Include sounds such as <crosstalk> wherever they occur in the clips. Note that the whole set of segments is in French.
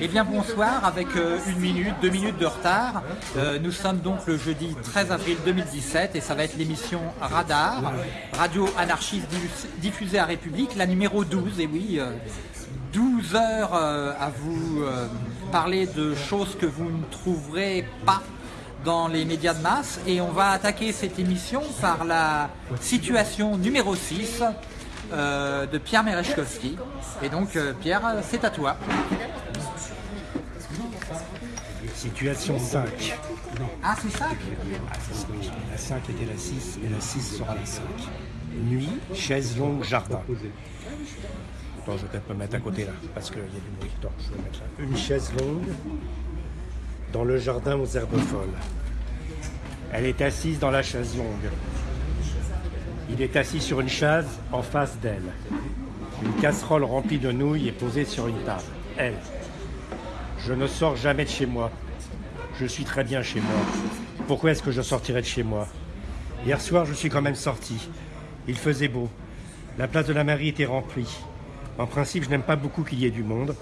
Eh bien bonsoir, avec euh, une minute, deux minutes de retard. Euh, nous sommes donc le jeudi 13 avril 2017 et ça va être l'émission Radar, Radio Anarchiste diffusée à République, la numéro 12. Et oui, 12 euh, heures à vous parler de choses que vous ne trouverez pas dans les médias de masse. Et on va attaquer cette émission par la situation numéro 6 euh, de Pierre Merechkowski. Et donc, euh, Pierre, c'est à toi. Situation 5. Ah, c'est 5 La 5 était la 6 et la 6 sera la 5. Nuit, chaise longue, jardin. Attends, je vais peut-être me mettre à côté là, parce qu'il y a du bruit. Attends, je vais mettre là. Une chaise longue dans le jardin aux herbes folles. Elle est assise dans la chaise longue. Il est assis sur une chaise en face d'elle. Une casserole remplie de nouilles est posée sur une table. Elle. Je ne sors jamais de chez moi. Je suis très bien chez moi. Pourquoi est-ce que je sortirais de chez moi? Hier soir, je suis quand même sorti. Il faisait beau. La place de la mairie était remplie. En principe, je n'aime pas beaucoup qu'il y ait du monde.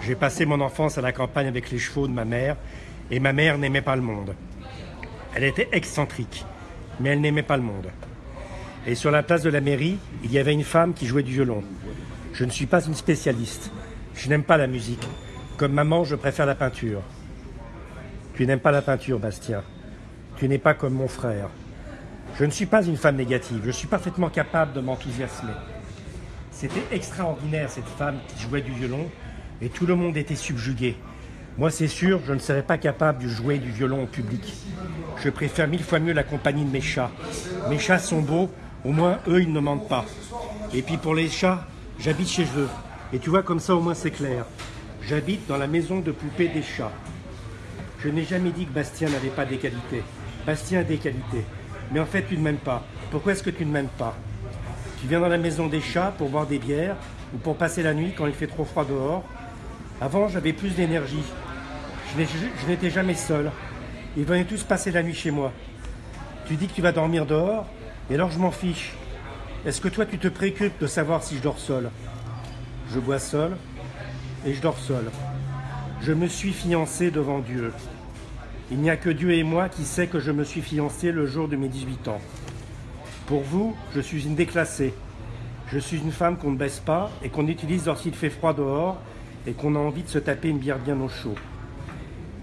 J'ai passé mon enfance à la campagne avec les chevaux de ma mère, et ma mère n'aimait pas le monde. Elle était excentrique, mais elle n'aimait pas le monde. Et sur la place de la mairie, il y avait une femme qui jouait du violon. Je ne suis pas une spécialiste. Je n'aime pas la musique. Comme maman, je préfère la peinture. Tu n'aimes pas la peinture, Bastien. Tu n'es pas comme mon frère. Je ne suis pas une femme négative. Je suis parfaitement capable de m'enthousiasmer. C'était extraordinaire, cette femme qui jouait du violon, et tout le monde était subjugué. Moi, c'est sûr, je ne serais pas capable de jouer du violon au public. Je préfère mille fois mieux la compagnie de mes chats. Mes chats sont beaux, au moins, eux, ils ne mentent pas. Et puis pour les chats, j'habite chez eux. Et tu vois, comme ça, au moins, c'est clair. J'habite dans la maison de poupée des chats. Je n'ai jamais dit que Bastien n'avait pas des qualités. Bastien a des qualités. Mais en fait, tu ne m'aimes pas. Pourquoi est-ce que tu ne m'aimes pas? Tu viens dans la maison des chats pour boire des bières ou pour passer la nuit quand il fait trop froid dehors? Avant, j'avais plus d'énergie. Je n'étais jamais seul. Ils venaient tous passer la nuit chez moi. Tu dis que tu vas dormir dehors et alors je m'en fiche. Est-ce que toi tu te préoccupes de savoir si je dors seul? Je bois seul et je dors seul. Je me suis fiancé devant Dieu. Il n'y a que Dieu et moi qui sait que je me suis fiancé le jour de mes 18 ans. Pour vous, je suis une déclassée. Je suis une femme qu'on ne baisse pas et qu'on utilise lorsqu'il fait froid dehors et qu'on a envie de se taper une bière bien au chaud.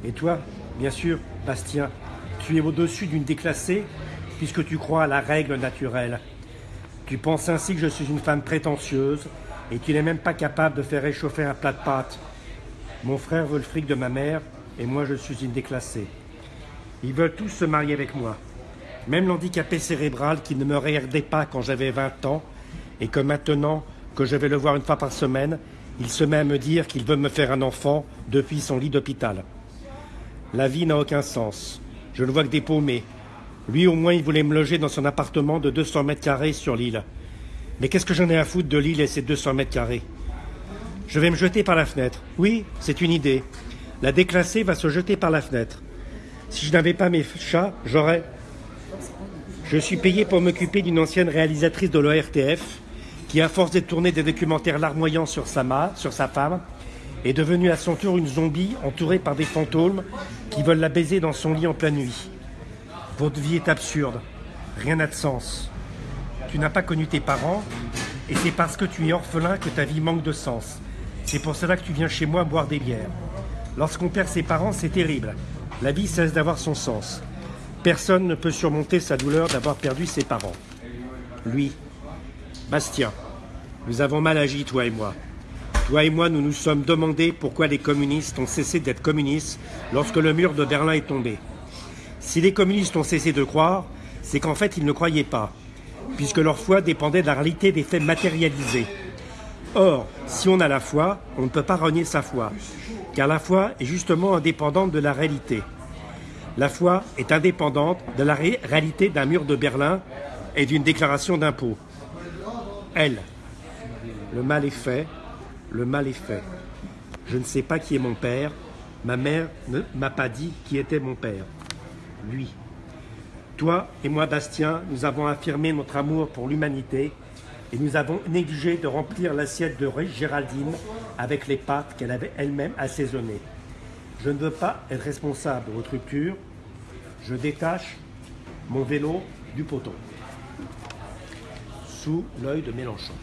Et toi, bien sûr, Bastien, tu es au-dessus d'une déclassée puisque tu crois à la règle naturelle. Tu penses ainsi que je suis une femme prétentieuse et qu'il n'est même pas capable de faire réchauffer un plat de pâtes. Mon frère veut le fric de ma mère et moi je suis une déclassée. Ils veulent tous se marier avec moi. Même l'handicapé cérébral qui ne me regardait pas quand j'avais 20 ans et que maintenant que je vais le voir une fois par semaine, il se met à me dire qu'il veut me faire un enfant depuis son lit d'hôpital. La vie n'a aucun sens. Je ne vois que des paumés, lui, au moins, il voulait me loger dans son appartement de 200 mètres carrés sur l'île. Mais qu'est-ce que j'en ai à foutre de l'île et ses 200 mètres carrés? Je vais me jeter par la fenêtre. Oui, c'est une idée. La déclassée va se jeter par la fenêtre. Si je n'avais pas mes chats, j'aurais... Je suis payé pour m'occuper d'une ancienne réalisatrice de l'ORTF qui, à force de tourner des documentaires larmoyants sur sa, sur sa femme, est devenue à son tour une zombie entourée par des fantômes qui veulent la baiser dans son lit en pleine nuit. Votre vie est absurde. Rien n'a de sens. Tu n'as pas connu tes parents et c'est parce que tu es orphelin que ta vie manque de sens. C'est pour cela que tu viens chez moi boire des bières. Lorsqu'on perd ses parents, c'est terrible. La vie cesse d'avoir son sens. Personne ne peut surmonter sa douleur d'avoir perdu ses parents. Lui, Bastien, nous avons mal agi, toi et moi. Toi et moi, nous nous sommes demandé pourquoi les communistes ont cessé d'être communistes lorsque le mur de Berlin est tombé. Si les communistes ont cessé de croire, c'est qu'en fait ils ne croyaient pas, puisque leur foi dépendait de la réalité des faits matérialisés. Or, si on a la foi, on ne peut pas renier sa foi, car la foi est justement indépendante de la réalité. La foi est indépendante de la réalité d'un mur de Berlin et d'une déclaration d'impôt. Elle, le mal est fait, le mal est fait. Je ne sais pas qui est mon père, ma mère ne m'a pas dit qui était mon père lui. Toi et moi, Bastien, nous avons affirmé notre amour pour l'humanité et nous avons négligé de remplir l'assiette de Géraldine avec les pâtes qu'elle avait elle-même assaisonnées. Je ne veux pas être responsable de votre rupture. Je détache mon vélo du poteau. Sous l'œil de Mélenchon.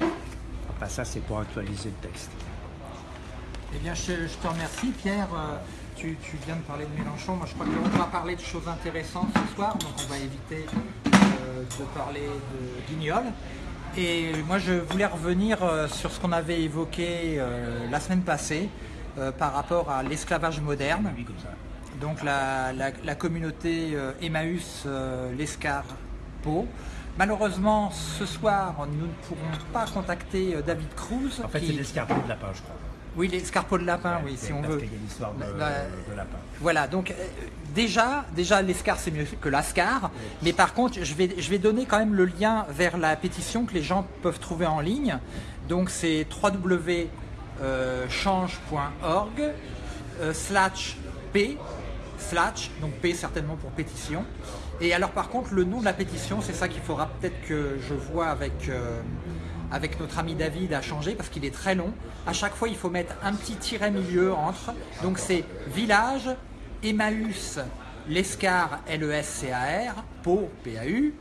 Enfin, ça, c'est pour actualiser le texte. Eh bien, je, te remercie, Pierre. Euh, tu, viens de parler de Mélenchon. Moi, je crois qu'on va parler de choses intéressantes ce soir, donc on va éviter euh, de parler de Guignol. Et moi, je voulais revenir euh, sur ce qu'on avait évoqué la semaine passée par rapport à l'esclavage moderne. Donc, la, la communauté Emmaüs, l'Escarpeau. Malheureusement, ce soir, nous ne pourrons pas contacter David Cruz. En fait, c'est l'escarpeau de lapin, je crois. Oui, l'escarpeau de lapin, oui, si on veut. Il y a l'histoire de, de, lapin. Voilà, donc euh, déjà, déjà l'escar c'est mieux que l'ascar, mais par contre, je vais, je vais donner quand même le lien vers la pétition que les gens peuvent trouver en ligne. Donc c'est www.change.org euh, slash p slash, donc p certainement pour pétition. Et alors par contre, le nom de la pétition, c'est ça qu'il faudra peut-être que je vois avec... Euh, avec notre ami David a changé parce qu'il est très long. À chaque fois, il faut mettre un petit tiret milieu entre. Donc c'est village, Emmaüs, l'Escar, L-E-S-C-A-R, Pau, P-A-U,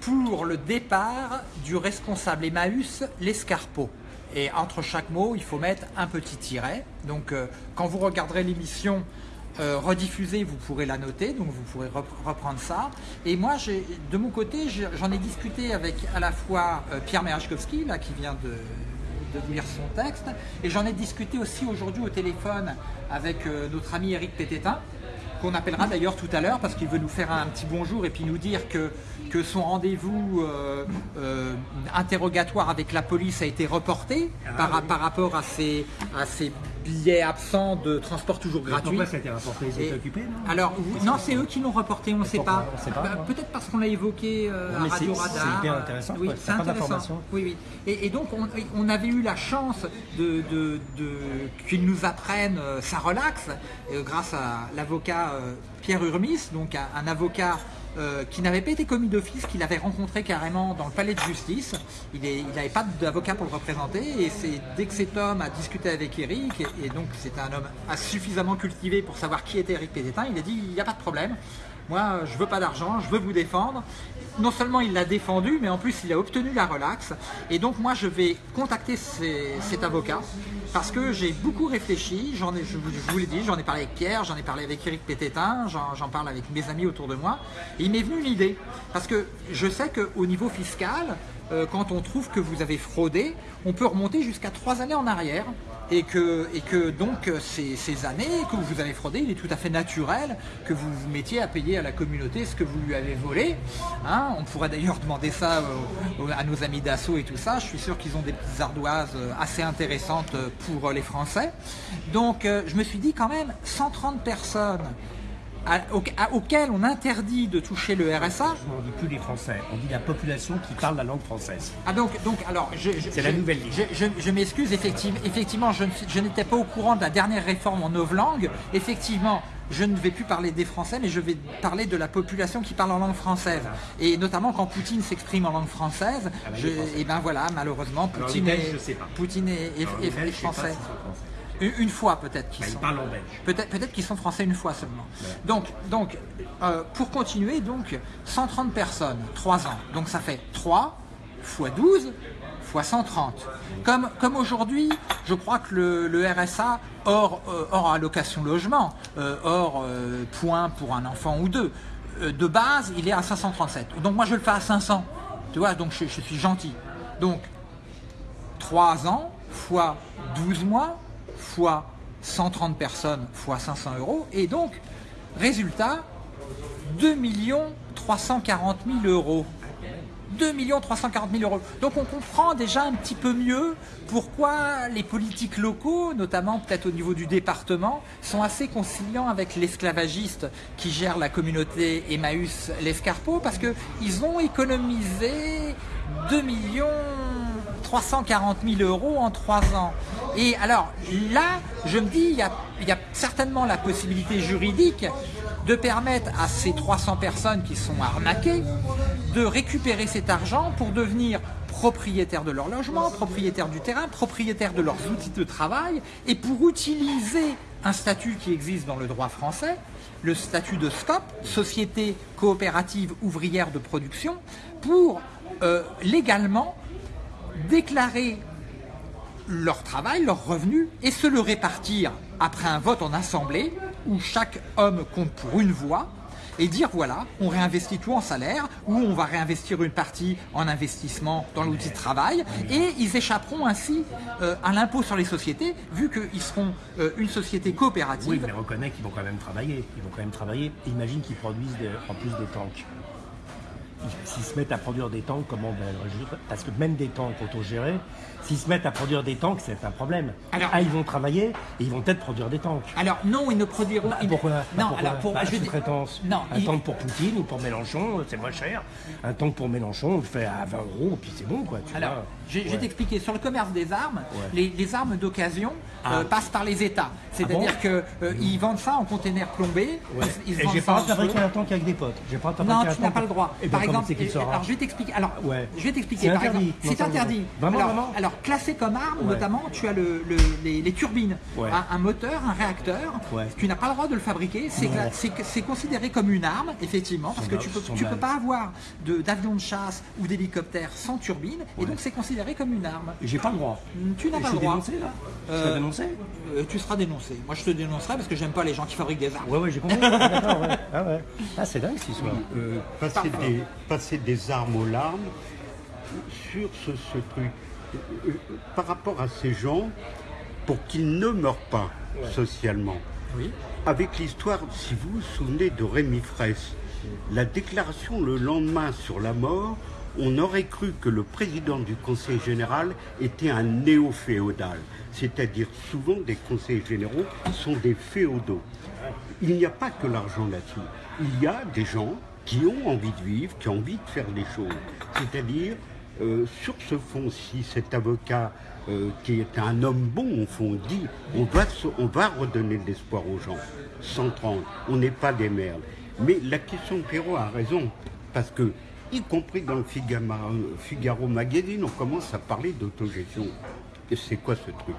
pour le départ du responsable Emmaüs, l'Escarpeau. Et entre chaque mot, il faut mettre un petit tiret. Donc euh, quand vous regarderez l'émission, euh, rediffusée, vous pourrez la noter, donc vous pourrez reprendre ça. Et moi, de mon côté, j'en ai discuté avec à la fois euh, Pierre Merachkowski, là, qui vient de, lire son texte, et j'en ai discuté aussi aujourd'hui au téléphone avec euh, notre ami Eric Pététin, qu'on appellera d'ailleurs tout à l'heure parce qu'il veut nous faire un petit bonjour et puis nous dire que, que son rendez-vous euh, euh, interrogatoire avec la police a été reporté ah par, par rapport à ces, à ces billets absents de transport toujours gratuit. Pourquoi ça a été reporté Ils étaient occupés non? Alors, non, c'est eux qui l'ont reporté, on ne sait pas. Bah, peut-être parce qu'on l'a évoqué euh, à Radio Radar. C'est hyper intéressant, oui, c'est intéressant. Oui, oui. Et, et donc, on, on, avait eu la chance de, de, de qu'ils nous apprennent ça relaxe grâce à l'avocat euh, Pierre Urmis, donc un, avocat euh, qui n'avait pas été commis d'office, qu'il avait rencontré carrément dans le palais de justice. Il n'avait pas d'avocat pour le représenter et c'est dès que cet homme a discuté avec Eric, et, donc c'est un homme suffisamment cultivé pour savoir qui était Eric Pététin, il a dit il n'y a pas de problème, moi je veux pas d'argent, je veux vous défendre non seulement il l'a défendu, mais en plus il a obtenu la relaxe. Et donc moi je vais contacter cet avocat parce que j'ai beaucoup réfléchi, je, vous l'ai dit, j'en ai parlé avec Pierre, j'en ai parlé avec Eric Pététin, j'en parle avec mes amis autour de moi. Et il m'est venu une idée, parce que je sais qu'au niveau fiscal, euh, quand on trouve que vous avez fraudé, on peut remonter jusqu'à trois années en arrière et que, et que donc ces, années que vous avez fraudé, il est tout à fait naturel que vous vous mettiez à payer à la communauté ce que vous lui avez volé. Hein. on pourrait d'ailleurs demander ça euh, à nos amis d'assaut et tout ça. Je suis sûr qu'ils ont des petites ardoises euh, assez intéressantes pour les Français. Donc je me suis dit quand même 130 personnes auquel on interdit de toucher le RSA. On ne dit plus les Français, on dit la population qui parle la langue française. Ah donc, donc alors, c'est la nouvelle liste. Je, m'excuse, effectivement, effectivement, je, je n'étais pas au courant de la dernière réforme en novlangue. Effectivement, je ne vais plus parler des Français, mais je vais parler de la population qui parle en langue française. Et notamment quand Poutine s'exprime en langue française, ah bah, et ben voilà, malheureusement, Poutine, est, Poutine est, français. Une fois peut-être qu'ils sont. Peut-être peut qu'ils sont français une fois seulement. Donc, donc euh, pour continuer, donc 130 personnes, 3 ans. Donc ça fait 3 fois 12 fois 130. Comme, comme aujourd'hui, je crois que le, RSA, hors, euh, hors allocation logement, euh, hors point pour un enfant ou deux, de base, il est à 537. Donc moi je le fais à 500. Tu vois, donc je, je suis gentil. Donc 3 ans fois 12 mois fois 130 personnes fois 500 euros. Et donc, résultat, 2 340 000 euros. 2 340 000 euros. Donc on comprend déjà un petit peu mieux pourquoi les politiques locaux, notamment peut-être au niveau du département, sont assez conciliants avec l'esclavagiste qui gère la communauté Emmaüs l'Escarpeau, parce qu'ils ont économisé 2 millions 340 000 euros en 3 ans. Et alors là, je me dis, il y a, il y a certainement la possibilité juridique de permettre à ces 300 personnes qui sont arnaquées de récupérer cet argent pour devenir propriétaires de leur logement, propriétaires du terrain, propriétaires de leurs outils de travail, et pour utiliser un statut qui existe dans le droit français, le statut de SCOP, Société coopérative ouvrière de production, pour euh, légalement déclarer leur travail, leurs revenus, et se le répartir après un vote en assemblée, où chaque homme compte pour une voix, et dire voilà, on réinvestit tout en salaire ou on va réinvestir une partie en investissement dans l'outil de travail et ils échapperont ainsi euh, à l'impôt sur les sociétés vu qu'ils seront euh, une société coopérative. Oui, mais reconnaît qu'ils vont quand même travailler. Ils vont quand même travailler. Imagine qu'ils produisent en plus des tanks s'ils se mettent à produire des tanks, comment ben, Parce que même des tanks autogérés, s'ils se mettent à produire des tanks, c'est un problème. Alors, ah, ils vont travailler et ils vont peut-être produire des tanks. Alors non, ils ne produiront. Bah, pourquoi Non, alors pour bah, je Non, un tank pour Poutine ou pour Mélenchon, c'est moins cher. Un tank pour Mélenchon, on le fait à 20 euros, puis c'est bon, quoi. Tu alors, je, vais t'expliquer. Sur le commerce des armes, les, armes d'occasion ah. euh, passent par les États. C'est-à-dire ah qu'ils euh, vendent ça en container plombé. Ils, et j'ai pas fabriquer un tank avec des potes. Pas non, tu n'as pas le droit. Eh ben, Par exemple, alors je vais t'expliquer. Alors, je vais t'expliquer. C'est interdit. C'est interdit. alors, alors, classé comme arme, notamment, tu as le, les, turbines, un, moteur, un réacteur. Tu n'as pas le droit de le fabriquer. C'est considéré comme une arme, effectivement, parce que tu peux, tu peux pas avoir d'avion de, chasse ou d'hélicoptère sans turbine, et donc c'est considéré comme une arme. J'ai pas le droit. Tu n'as pas le droit. Dénoncé, là euh, dénoncé euh, Tu seras dénoncé. Moi, je te dénoncerai parce que j'aime pas les gens qui fabriquent des armes. Ouais, ouais, j'ai compris. <laughs> ah, ouais. ah, c'est dingue, cette histoire. Euh, passer, des, passer des armes aux larmes sur ce, truc. Par rapport à ces gens, pour qu'ils ne meurent pas socialement. Oui. Avec l'histoire, si vous vous souvenez de Rémi Fraisse, la déclaration le lendemain sur la mort, on aurait cru que le président du Conseil général était un néo-féodal, c'est-à-dire souvent des conseils généraux sont des féodaux. Il n'y a pas que l'argent là-dessus. Il y a des gens qui ont envie de vivre, qui ont envie de faire des choses. C'est-à-dire, euh, sur ce fond, si cet avocat, euh, qui est un homme bon, au fond, dit on va, on va redonner de l'espoir aux gens, 130, on n'est pas des merdes. Mais la question de Perrault a raison, parce que, y compris dans le Figaro, Figaro Magazine, on commence à parler d'autogestion. Et c'est quoi ce truc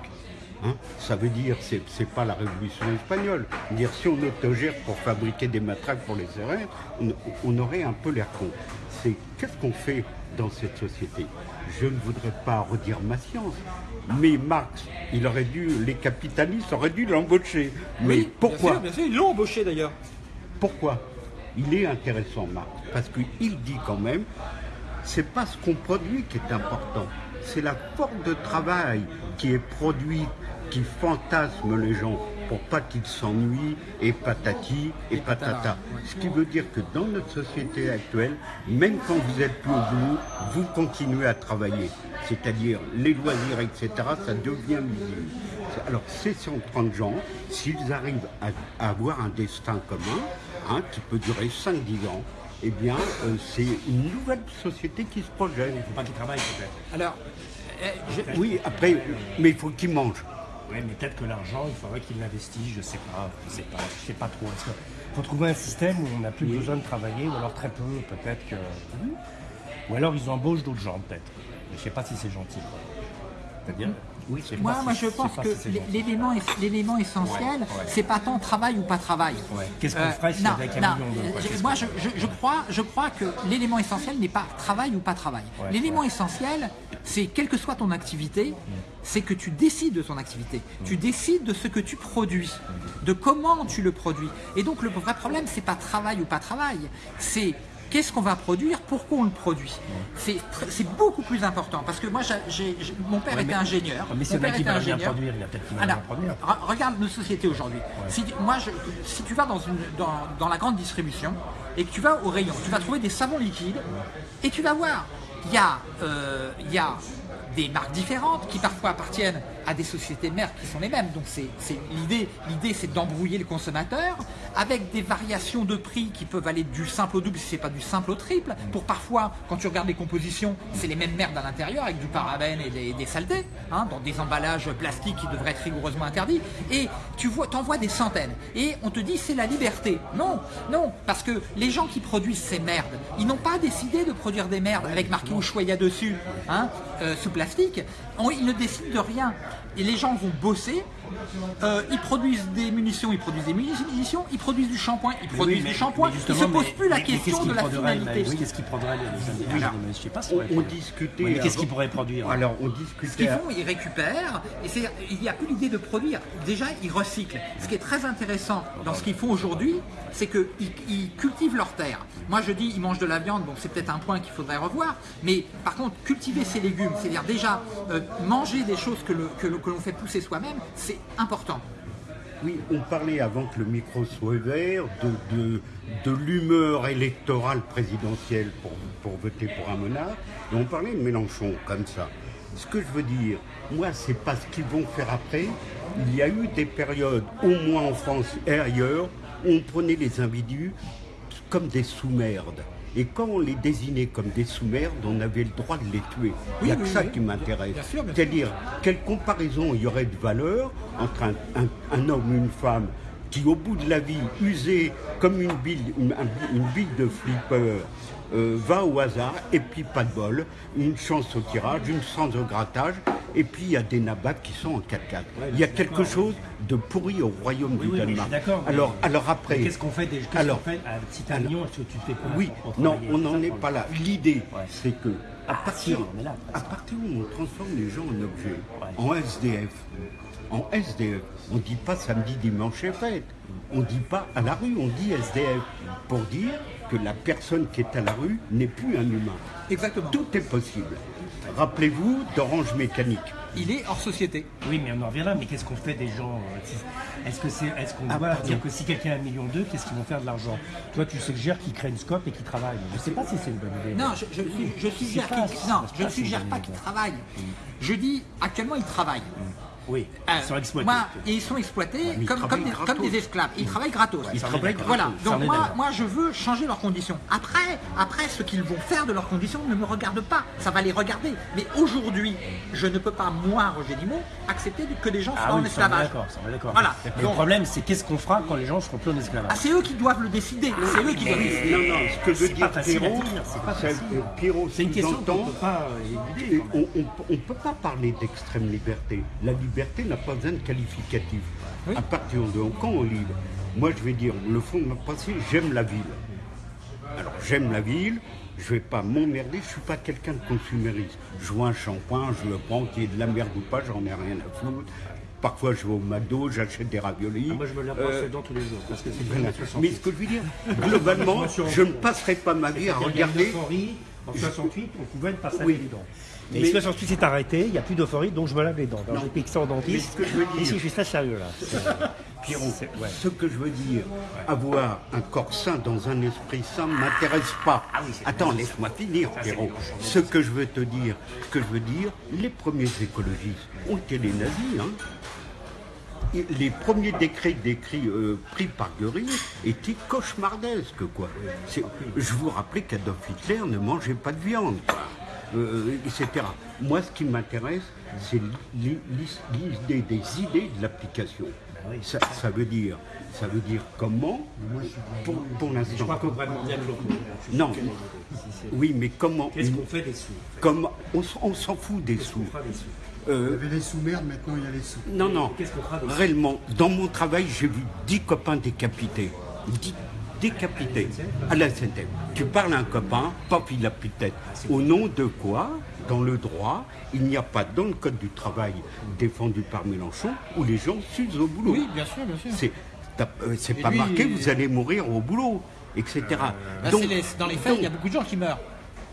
Hein, ça veut dire, c'est n'est pas la révolution espagnole. Dire si on autogère pour fabriquer des matraques pour les serrères, on, aurait un peu l'air con. C'est qu'est-ce qu'on fait dans cette société? Je ne voudrais pas redire ma science, mais Marx, il aurait dû, les capitalistes auraient dû l'embaucher. Mais pourquoi? bien sûr, ils l'ont embauché d'ailleurs. Pourquoi? Il est intéressant, Marx, parce qu'il dit quand même, c'est pas ce qu'on produit qui est important, c'est la forme de travail qui est produite qui fantasme les gens pour pas qu'ils s'ennuient et patati et patata. Ce qui veut dire que dans notre société actuelle, même quand vous êtes plus au bout, vous continuez à travailler. C'est-à-dire les loisirs, etc., ça devient visible. Alors ces 130 gens, s'ils arrivent à, avoir un destin commun, hein, qui peut durer 5-10 ans, eh bien, euh, c'est une nouvelle société qui se projette. Il ne faut pas qu'ils travaillent peut-être. Alors, eh, oui, après, mais il faut qu'ils mangent. Oui, mais peut-être que l'argent, il faudrait qu'il l'investisse, je sais pas, je sais pas, je sais pas trop. Il faut trouver un système où on n'a plus besoin de travailler, ou alors très peu, peut-être que. Ou alors ils embauchent d'autres gens, peut-être. Mais je sais pas si c'est gentil. C'est-à-dire? Oui, moi, moi je pense que l'élément, l'élément essentiel, c'est pas tant travail ou pas travail. Qu'est-ce qu'on euh, ferait si avec un million de Moi, je, je, crois, je crois que l'élément essentiel n'est pas travail ou pas travail. l'élément essentiel, c'est quelle que soit ton activité, c'est que tu décides de ton activité. Tu décides de ce que tu produis, de comment tu le produis. Et donc le vrai problème, c'est pas travail ou pas travail, c'est qu'est-ce qu'on va produire, pourquoi on le produit? C'est beaucoup plus important parce que moi, mon père était ingénieur. Mais mon père était ingénieur. Produire, il a peut-être produire. Regarde nos sociétés aujourd'hui. Si, moi, si tu vas dans, une, dans, la grande distribution et que tu vas au rayon, tu vas trouver des savons liquides et tu vas voir, il y, a, euh, il y a des marques différentes qui parfois appartiennent à des sociétés mères qui sont les mêmes. Donc c'est l'idée, l'idée c'est d'embrouiller le consommateur avec des variations de prix qui peuvent aller du simple au double si c'est pas du simple au triple. Pour parfois, quand tu regardes les compositions, c'est les mêmes merdes à l'intérieur avec du parabène et des, saletés, hein, dans des emballages plastiques qui devraient être rigoureusement interdits. Et tu vois, t'en vois des centaines. Et on te dit c'est la liberté. Non, non, parce que les gens qui produisent ces merdes, ils n'ont pas décidé de produire des merdes avec marqué Ushuaïa dessus, hein, euh, sous plastique. Ils ne décident de rien. Et les gens vont bosser euh, ils produisent des munitions, ils produisent des munitions, ils produisent du shampoing, ils produisent du shampoing. Ils ne se posent plus la question de la finalité. Qu'est-ce qu'ils prendraient les Je sais pas. On, discutait. Qu'est-ce qu'ils pourraient produire Alors, on discutait. Ce qu'ils font, ils récupèrent. Et il n'y a plus l'idée de produire. Déjà, ils recyclent. Ce qui est très intéressant dans ce qu'ils font aujourd'hui, c'est qu'ils cultivent leur terre. Moi, je dis, ils mangent de la viande. Bon, c'est peut-être un point qu'il faudrait revoir. Mais par contre, cultiver ses légumes, c'est-à-dire déjà euh, manger des choses que l'on fait pousser soi-même, c'est important. Oui, on parlait avant que le micro soit ouvert de, l'humeur électorale présidentielle pour, voter pour un monarque, on parlait de Mélenchon comme ça. Ce que je veux dire, moi, c'est pas ce qu'ils vont faire après. Il y a eu des périodes, au moins en France et ailleurs, où on prenait les individus comme des sous-merdes. Et quand on les désignait comme des sous-merdes, on avait le droit de les tuer. il y a que ça qui m'intéresse. C'est-à-dire, quelle comparaison il y aurait de valeur entre un, homme et une femme qui, au bout de la vie, usé comme une bille, une, bille de flipper, euh, va au hasard, et puis pas de bol, une chance au tirage, une chance au grattage, et puis il y a des nabats qui sont en 4x4. il y a quelque chose de pourri au royaume du Danemark. alors, alors après. Qu'est-ce qu'on fait des alors, fait, si tu est-ce que tu fais quoi Oui, non, on n'en est pas là. L'idée, c'est que à ah, partir, à partir où on transforme les gens en objets, en SDF, en SDF, on ne dit pas samedi, dimanche et fête. On ne dit pas à la rue, on dit SDF. Pour dire que la personne qui est à la rue n'est plus un humain. Exactement. Tout est possible. Rappelez-vous d'Orange Mécanique. Il est hors société. Oui, mais on en revient là. Mais qu'est-ce qu'on fait des gens euh, Est-ce que c'est, est-ce qu'on ah, doit dire que si quelqu'un a un million d'eux, qu'est-ce qu'ils vont faire de l'argent? Toi, tu suggères qu'ils créent une scope et qu'ils travaillent. Je ne sais pas si c'est une bonne idée. Non, je, je, suggère qu'ils, non, je ne suggère pas qu'ils travaillent. Je dis actuellement ils travaillent. Oui, euh, ils sont exploités. Moi, ils sont exploités comme, comme, des, comme, des, esclaves. Ils travaillent gratos. ils travaillent gratos. Voilà. Donc moi, moi, je veux changer leurs conditions. Après, après, ce qu'ils vont faire de leurs conditions ne me regarde pas. Ça va les regarder. Mais aujourd'hui, je ne peux pas, moi, Roger Dimon, accepter que des gens ah soient en esclavage. D'accord, Voilà. Mais le problème, c'est qu'est-ce qu'on fera quand les gens seront plus en esclavage? Ah, C'est eux qui doivent le décider. C'est eux qui doivent décider. Non, non, ce que veut dire Pierrot, c'est une question qu'on peut pas On ne peut pas parler d'extrême liberté. La liberté liberté n'a pas besoin de qualificatif. À partir de quand on libre, moi je vais dire, le fond de ma pensée, j'aime la ville. Alors j'aime la ville, je vais pas m'emmerder, je suis pas quelqu'un de consumériste. Je vois un shampoing, je le prends, qu'il y ait de la merde ou pas, j'en ai rien à foutre. Parfois, je vais au McDo, j'achète des raviolis. Ah, moi, je me lave euh, tous les jours. Parce que Mais ce que je veux dire, globalement, <laughs> je ne passerai pas ma vie à regarder. En 68, on pouvait oui. les dents. Mais, mais 68 c'est arrêté, il n'y a plus d'euphorie, donc je me lave les dents. Ça au dentiste. Ce que je veux dire, Ici, je suis très sérieux là. <laughs> Pierrot, ce que je veux dire, avoir un corps sain dans un esprit sain ne m'intéresse pas. Ah Attends, laisse-moi finir, Pierrot. Ce que je veux te dire, ce que je veux dire, les premiers écologistes ont été les nazis, hein. les premiers décrets décrits, euh, pris par Göring étaient cauchemardesques. Quoi. Je vous rappelais qu'Adolf Hitler ne mangeait pas de viande. Euh, etc. Moi, ce qui m'intéresse, c'est l'idée des idées de l'application. Ben ça, veut dire, ça veut dire comment, pour, pour l'instant. Je crois qu'on devrait demander à Non. Oui, mais comment Qu'est-ce qu'on fait des sous Comment On, s'en fout des sous. Euh, il y avait les sous-merdes, maintenant il y a les sous. Non, non. Réellement, dans mon travail, j'ai vu 10 copains décapités. 10 décapité à la SNCF. Tu parles à un copain, pop, il a plus de tête. Au nom de quoi dans le droit, il n'y a pas dans le code du travail défendu par Mélenchon où les gens s'usent au boulot. Oui, bien sûr, bien sûr. C'est, euh, pas marqué, vous allez mourir au boulot, etc. Euh, donc, dans les faits, il y a beaucoup de gens qui meurent,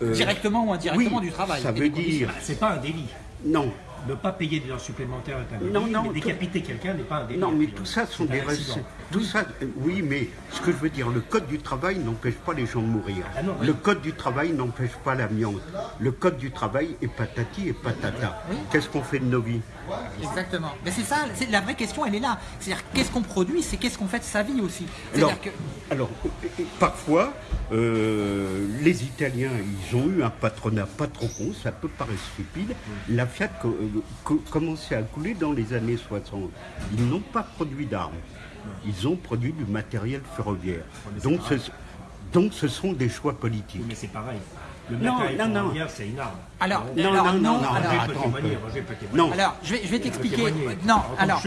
euh, directement ou indirectement du travail. Ça veut dire. C'est pas un délit. Non, ne pas payer des heures supplémentaires est un délit, non, non, mais décapiter quelqu'un n'est pas un délit. Non, mais tout ça sont des raisons. Tout ça, oui, mais ce que je veux dire, le code du travail n'empêche pas les gens de mourir. Ah le code du travail n'empêche pas l'amiante. Le code du travail est patati et patata. Qu'est-ce qu'on fait de nos vies? Exactement. Mais c'est ça, c'est la vraie question, elle est là. C'est-à-dire qu'est-ce qu'on produit, c'est qu'est-ce qu'on fait de sa vie aussi. Alors, que... alors, parfois, euh, les Italiens, ils ont eu un patronat pas trop con, ça peut paraître stupide. La Fiat euh, commençait à couler dans les années 60. Ils n'ont pas produit d'armes. Ils ont produit du matériel ferroviaire. Donc ce, donc ce sont des choix politiques. mais c'est pareil. Le matériel ferroviaire, c'est une arme. Alors, non, non, non, non, alors, non. alors, je vais, je vais t'expliquer. Non, alors,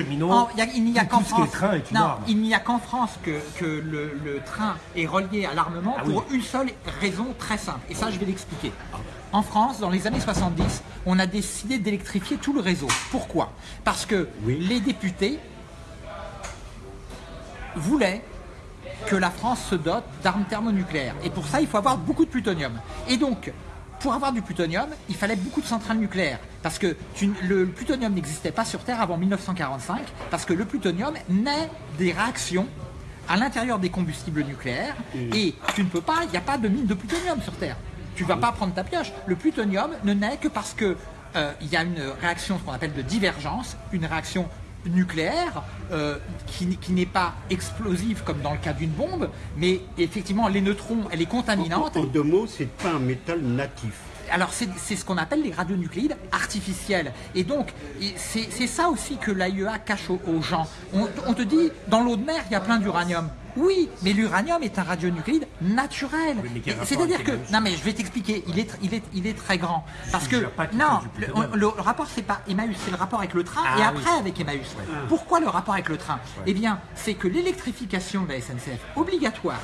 il n'y a qu'en France. Non, il n'y a qu'en France que, que le, le, train est relié à l'armement ah pour une seule raison très simple. Et ça, je vais l'expliquer. En France, dans les années 70, on a décidé d'électrifier tout le réseau. Pourquoi? Parce que les députés voulaient que la France se dote d'armes thermonucléaires. Et pour ça, il faut avoir beaucoup de plutonium. Et donc, pour avoir du plutonium, il fallait beaucoup de centrales nucléaires. Parce que le plutonium n'existait pas sur Terre avant 1945, parce que le plutonium naît des réactions à l'intérieur des combustibles nucléaires, et tu ne peux pas, il n'y a pas de mine de plutonium sur Terre. Tu ne vas pas prendre ta pioche. Le plutonium ne naît que parce que euh, il y a une réaction, ce qu'on appelle de divergence, une réaction nucléaire euh, qui, n'est pas explosive comme dans le cas d'une bombe, mais effectivement les neutrons, elle est contaminante. En, deux mots, c'est pas un métal natif. Alors c'est ce qu'on appelle les radionucléides artificiels. Et donc c'est ça aussi que l'AIEA cache aux, gens. on, te dit, dans l'eau de mer, il y a plein d'uranium. Oui, mais l'uranium est un radionuclide naturel. C'est-à-dire que, non mais je vais t'expliquer, il est, il, est, il est très grand. Parce que, non, le, rapport c'est pas Emmaüs, c'est le rapport avec le train et ah après avec Emmaüs. Pourquoi le rapport avec le train? Eh bien, c'est que l'électrification de la SNCF, obligatoire,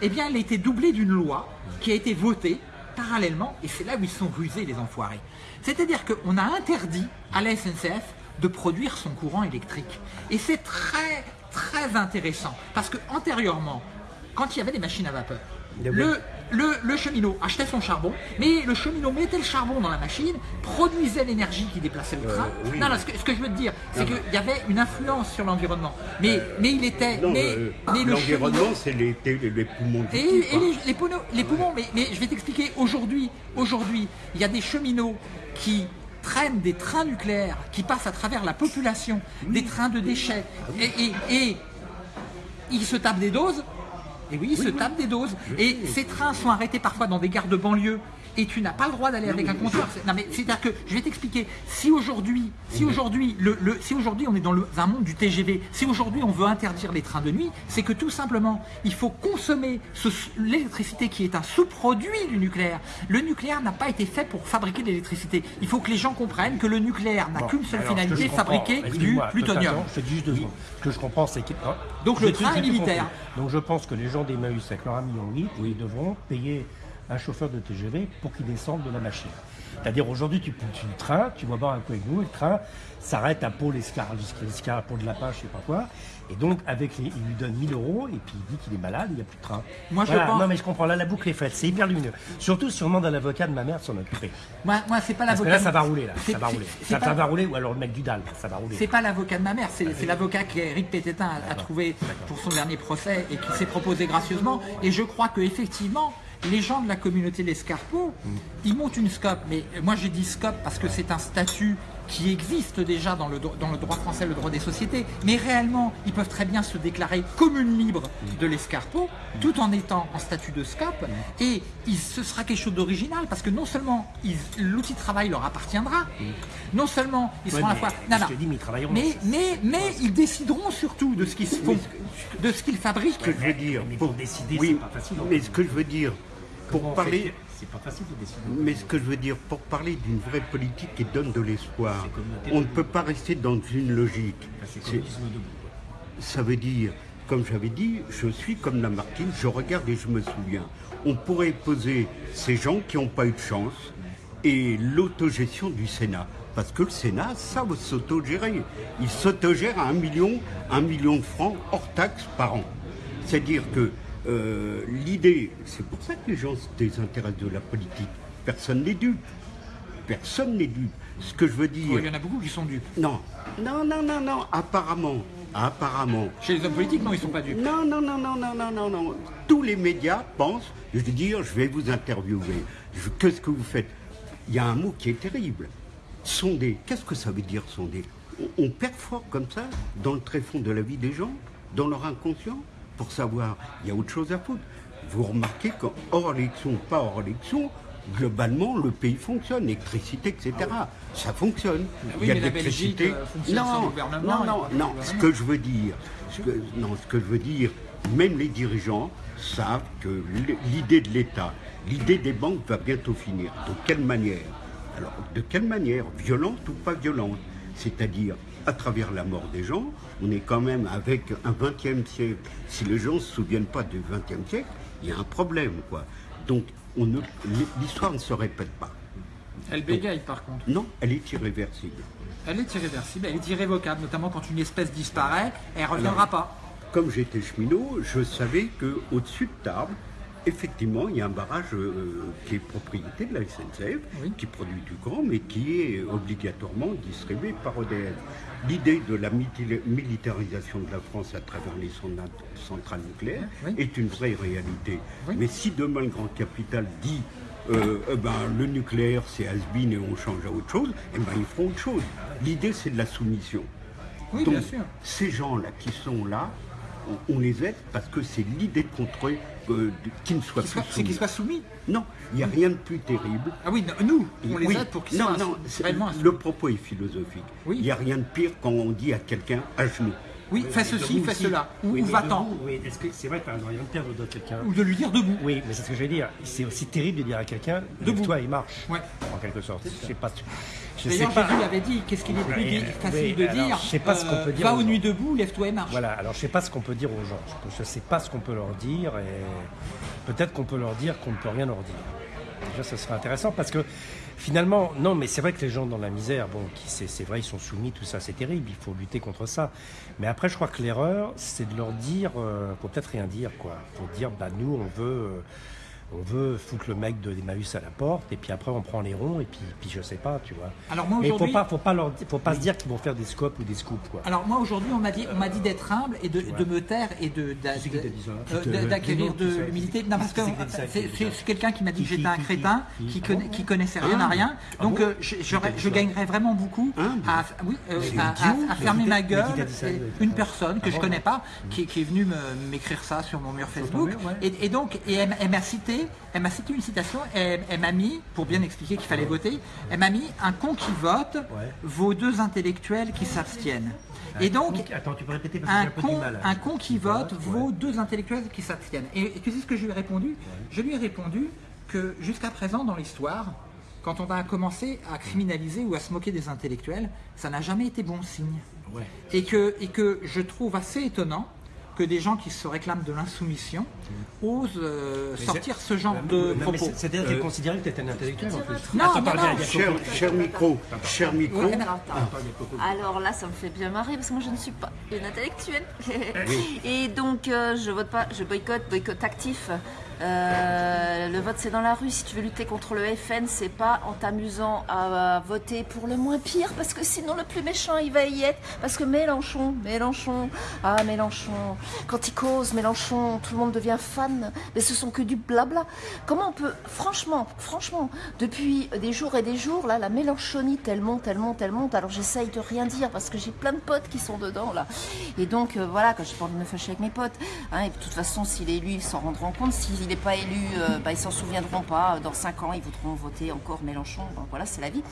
eh bien, elle a été doublée d'une loi qui a été votée parallèlement, et c'est là où ils sont rusés les enfoirés. C'est-à-dire qu'on a interdit à la SNCF de produire son courant électrique. Et c'est très très intéressant. Parce que antérieurement, quand il y avait des machines à vapeur, le, le, cheminot achetait son charbon, mais le cheminot mettait le charbon dans la machine, produisait l'énergie qui déplaçait le train. Non, non, ce que, je veux te dire, c'est qu'il y avait une influence sur l'environnement. Mais, euh, mais il était. mais, l'environnement, c'est les, les, poumons. et, et les, les, poumons, les poumons mais, mais je vais t'expliquer, aujourd'hui, aujourd'hui, il y a des cheminots qui traînent des trains nucléaires qui passent à travers la population, des trains de déchets, et, et, ils se tapent des doses, et oui, ils se tapent des doses, et ces trains sont arrêtés parfois dans des gares de banlieue, et tu n'as pas le droit d'aller avec un compteur. Non mais c'est-à-dire que je vais t'expliquer. Si aujourd'hui, si aujourd'hui, le, si aujourd'hui on est dans un monde du TGV, si aujourd'hui on veut interdire les trains de nuit, c'est que tout simplement il faut consommer l'électricité qui est un sous-produit du nucléaire. Le nucléaire n'a pas été fait pour fabriquer de l'électricité. Il faut que les gens comprennent que le nucléaire n'a qu'une seule finalité, fabriquer du plutonium. Juste deux. Ce que je comprends, c'est que donc le train est militaire. Donc je pense que les gens d'Emmaüs avec leur ami en ils devront payer un chauffeur de TGV pour qu'il descende de la machine. C'est-à-dire aujourd'hui, tu prends le train, tu vas boire un coup avec nous, le train s'arrête à Pau l'Escar, l'Escar, Pau de la Page, je sais pas quoi. Et donc, avec les, il lui donne 1000 euros et puis il dit qu'il est malade, il n'y a plus de train. Moi, je pense... Non, mais je comprends, là, la boucle est faite, c'est hyper lumineux. Surtout si on demande à l'avocat de ma mère son notre prêt. Moi, moi c'est pas l'avocat. Là, ça va rouler, là. Ça va rouler. Ça, va rouler, ou alors le mec du DAL, ça va rouler. C'est pas l'avocat de ma mère, c'est l'avocat qu'Éric Pététin a, a trouvé pour son dernier procès et qui s'est proposé gracieusement. Et je crois que effectivement, les gens de la communauté L'Escarpeau, ils montent une SCOP. Mais moi, j'ai dit SCOP parce que c'est un statut qui existe déjà dans le, dans le droit français, le droit des sociétés. Mais réellement, ils peuvent très bien se déclarer commune libre de l'Escarpeau, tout en étant en statut de SCOP. Et ce sera quelque chose d'original parce que non seulement l'outil de travail leur appartiendra, non seulement ils seront à la fois... mais, mais, mais, ils décideront surtout de ce qu'ils font, de ce qu'ils fabriquent. Ce que je veux dire, pour décider, c'est pas facile. Mais ce que je veux dire, pour parler. C'est pas facile de décider. Mais ce que je veux dire, pour parler d'une vraie politique qui donne de l'espoir, on ne peut pas rester dans une logique. Ça veut dire, comme j'avais dit, je suis comme Lamartine, je regarde et je me souviens. On pourrait poser ces gens qui n'ont pas eu de chance et l'autogestion du Sénat. Parce que le Sénat savent s'autogérer. Il s'autogère à un million, un million de francs hors taxes par an. C'est-à-dire que euh, l'idée, c'est pour ça que les gens se désintéressent de la politique. Personne n'est dupe. Personne n'est dupe. Ce que je veux dire. Il y en a beaucoup qui sont dupes. Non, non, non, non, non. Apparemment, apparemment. Chez les hommes politiques, non, ils sont pas dupes. Non, non, non, non, non, non, non, non. Tous les médias pensent. Je veux dire, je vais vous interviewer. Qu'est-ce que vous faites? Il y a un mot qui est terrible. Sonder. Qu'est-ce que ça veut dire sonder? On, on perfore comme ça dans le tréfonds de la vie des gens, dans leur inconscient, pour savoir. Il y a autre chose à foutre. Vous remarquez qu'en hors élection, pas hors élection, globalement, le pays fonctionne, l'électricité, etc. Ça fonctionne. Ah oui, il y a mais de l'électricité. euh, Non, non, non, de non. Ce que je veux dire, ce que, non, ce que je veux dire, même les dirigeants savent que l'idée de l'État, l'idée des banques va bientôt finir. De quelle manière? Alors, de quelle manière? Violente ou pas violente? C'est-à-dire à travers la mort des gens, on est quand même avec un 20e siècle. Si les gens ne se souviennent pas du 20e siècle, il y a un problème, quoi. Donc, l'histoire ne se répète pas. Elle bégaye par contre. Non, elle est irréversible. Elle est irréversible, elle est irrévocable, notamment quand une espèce disparaît, elle ne reviendra pas. Comme j'étais cheminot, je savais qu'au-dessus de Tarbes, effectivement, il y a un barrage euh, qui est propriété de la SNCF, Oui. qui produit du courant, mais qui est obligatoirement distribué par EDF. L'idée de la militarisation de la France à travers les cent- centrales nucléaires Oui. est une vraie réalité. Oui. Mais si demain le grand capital dit euh, eh ben, le nucléaire c'est has-been et on change à autre chose, eh ben, ils feront autre chose. L'idée c'est de la soumission. Oui, Donc, bien sûr. ces gens-là qui sont là, on, les aide parce que c'est l'idée de contrôler euh, qu'ils ne soient plus C'est soumis. qu'ils soient soumis. Non, il n'y a rien de plus terrible. Ah oui, non, nous, on les Oui, aide pour qu'ils non, soient non, c'est- réellement le propos est philosophique. Oui. Il n'y a rien de pire quand on dit à quelqu'un à genoux. Oui, fais ceci, fais cela. Ou, va-t'en. Oui, est-ce que c'est vrai que rien de pire de quelqu'un Ou de lui dire debout. Oui, mais c'est ce que je vais dire. C'est aussi terrible de dire à quelqu'un Debout. lève-toi et marche. Ouais. En quelque sorte. Je sais pas. D'ailleurs. Jésus avait dit, qu'est-ce qu'il est plus facile de dire je sais pas ce qu'on euh, peut dire Va aux nuits debout, lève-toi et marche. Voilà, alors je sais pas ce qu'on peut dire aux gens. Je, je sais pas ce qu'on peut leur dire et peut-être qu'on peut leur dire qu'on ne peut rien leur dire. Déjà, ça serait intéressant parce que finalement, non, mais c'est vrai que les gens dans la misère, bon, qui c'est c'est vrai, ils sont soumis, tout ça, c'est terrible. Il faut lutter contre ça. Mais après, je crois que l'erreur, c'est de leur dire, euh, peut-être rien dire, quoi. Faut dire, bah nous, on veut. euh, on veut foutre le mec de Emmaüs à la porte, et puis après on prend les ronds, et puis, puis je sais pas, tu vois. Alors moi, Mais faut pas, faut pas leur, faut pas se dire qu'ils vont faire des scopes ou des scoops, quoi. Alors moi aujourd'hui on m'a dit on m'a dit d'être humble et de, de me taire et de euh, d'acquérir de l'humilité. Non parce que c'est quelqu'un qui m'a dit que j'étais un crétin qui, qui, connaissait rien à rien. Ah Donc euh, je, gagnerais vraiment beaucoup à, oui, euh, à- fermer ma gueule. Une personne que Ah je connais pas qui, qui est venue m'écrire ça sur mon mur Facebook. Et, donc et elle m'a cité elle m'a cité une citation. Elle, elle m'a mis pour bien expliquer qu'il fallait voter. Elle m'a mis un con qui vote Ouais. vaut deux intellectuels qui s'abstiennent. Et donc, Attends, tu peux répéter parce que un j'ai un peu du con, mal. un con qui vote ouais. vaut deux intellectuels qui s'abstiennent. Et, et tu sais ce que je lui ai répondu? Je lui ai répondu que jusqu'à présent dans l'histoire, quand on a commencé à criminaliser ou à se moquer des intellectuels, ça n'a jamais été bon signe. Ouais. Et que, et que je trouve assez étonnant que des gens qui se réclament de l'insoumission osent euh, sortir ce genre de Non, propos. c'est- C'est-à-dire qu'elle considérait que tu étais un intellectuel en plus. Non, Attends, non, Cher, cher micro, cher micro. Alors, attends. Alors là, ça me fait bien marrer parce que moi je ne suis pas une intellectuelle. <laughs> Et donc euh, je vote pas, je boycotte, boycott actif. Euh, le vote c'est dans la rue. Si tu veux lutter contre le FN, c'est pas en t'amusant à, voter pour le moins pire parce que sinon le plus méchant il va y être. Parce que Mélenchon, Mélenchon, ah Mélenchon, quand il cause Mélenchon, tout le monde devient fan. Mais ce sont que du blabla. Comment on peut, franchement, franchement, depuis des jours et des jours, là, la Mélenchonite, elle monte, elle monte, elle monte. Alors j'essaye de rien dire parce que j'ai plein de potes qui sont dedans là. Et donc euh, voilà, quand j'ai pas envie de me fâcher avec mes potes. hein, et de toute façon, s'il est élu, ils s'en rendront compte. S'il n'est pas élu, euh, bah, ils s'en souviendront pas. Dans 5 ans, ils voudront voter encore Mélenchon. Voilà, c'est la vie.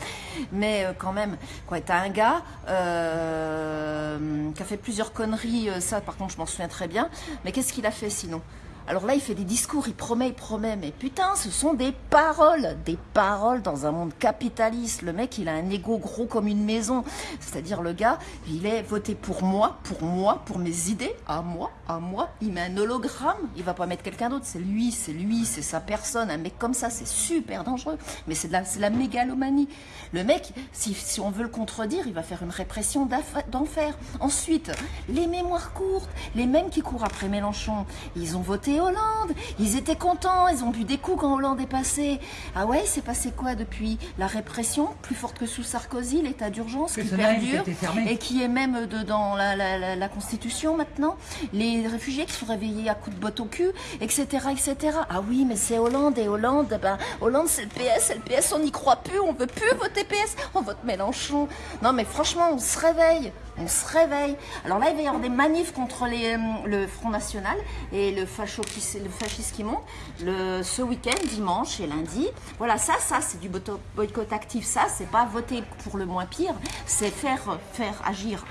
Mais euh, quand même, quoi, t'as un gars euh, qui a fait plusieurs conneries. euh, ça, par contre, je m'en souviens très bien. Mais qu'est-ce qu'il a fait sinon? Alors là, il fait des discours, il promet, il promet, mais putain, ce sont des paroles, des paroles dans un monde capitaliste. Le mec, il a un ego gros comme une maison. C'est-à-dire, le gars, il est voté pour moi, pour moi, pour mes idées, à moi, à moi. Il met un hologramme, il va pas mettre quelqu'un d'autre. C'est lui, c'est lui, c'est sa personne. Un mec comme ça, c'est super dangereux. Mais c'est de la, mégalomanie. Le mec, si, si on veut le contredire, il va faire une répression d'enfer. Ensuite, les mémoires courtes, les mêmes qui courent après Mélenchon, ils ont voté Hollande. Ils étaient contents, ils ont bu des coups quand Hollande est passé. Ah ouais, il s'est passé quoi depuis? La répression, plus forte que sous Sarkozy, l'état d'urgence qui perdure et qui est même dans la, la, Constitution maintenant. Les réfugiés qui sont réveillés à coups de botte au cul, etc., etc. Ah oui, mais c'est Hollande et Hollande, ben, Hollande c'est le PS, le PS on n'y croit plus, on veut plus voter PS, on vote Mélenchon. Non mais franchement, on se réveille on se réveille. Alors là, il va y avoir des manifs contre les, euh, le Front National et le, facho qui, le fascisme qui monte le, ce week-end, dimanche et lundi. Voilà, ça, ça, c'est du boycott actif. Ça, c'est pas voter pour le moins pire, c'est faire, faire agir.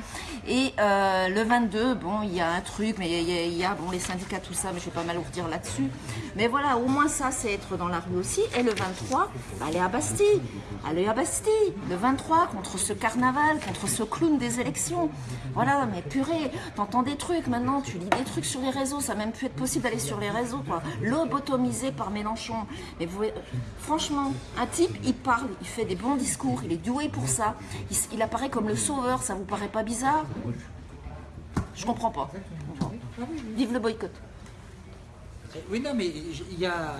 Et euh, le 22, bon, il y a un truc, mais il y, a, bon, les syndicats, tout ça, mais je vais pas mal dire là-dessus. Mais voilà, au moins ça, c'est être dans la rue aussi. Et le 23, bah, aller à Bastille. Aller à Bastille. Le 23, contre ce carnaval, contre ce clown des élections. Voilà, mais purée, t'entends des trucs maintenant, tu lis des trucs sur les réseaux, ça n'a même pu être possible d'aller sur les réseaux, quoi. Lobotomisé par Mélenchon. Mais vous, franchement, un type, il parle, il fait des bons discours, il est doué pour ça. Il, apparaît comme le sauveur, ça vous paraît pas bizarre? Je comprends pas. Vive le boycott. Oui, non, mais il y a,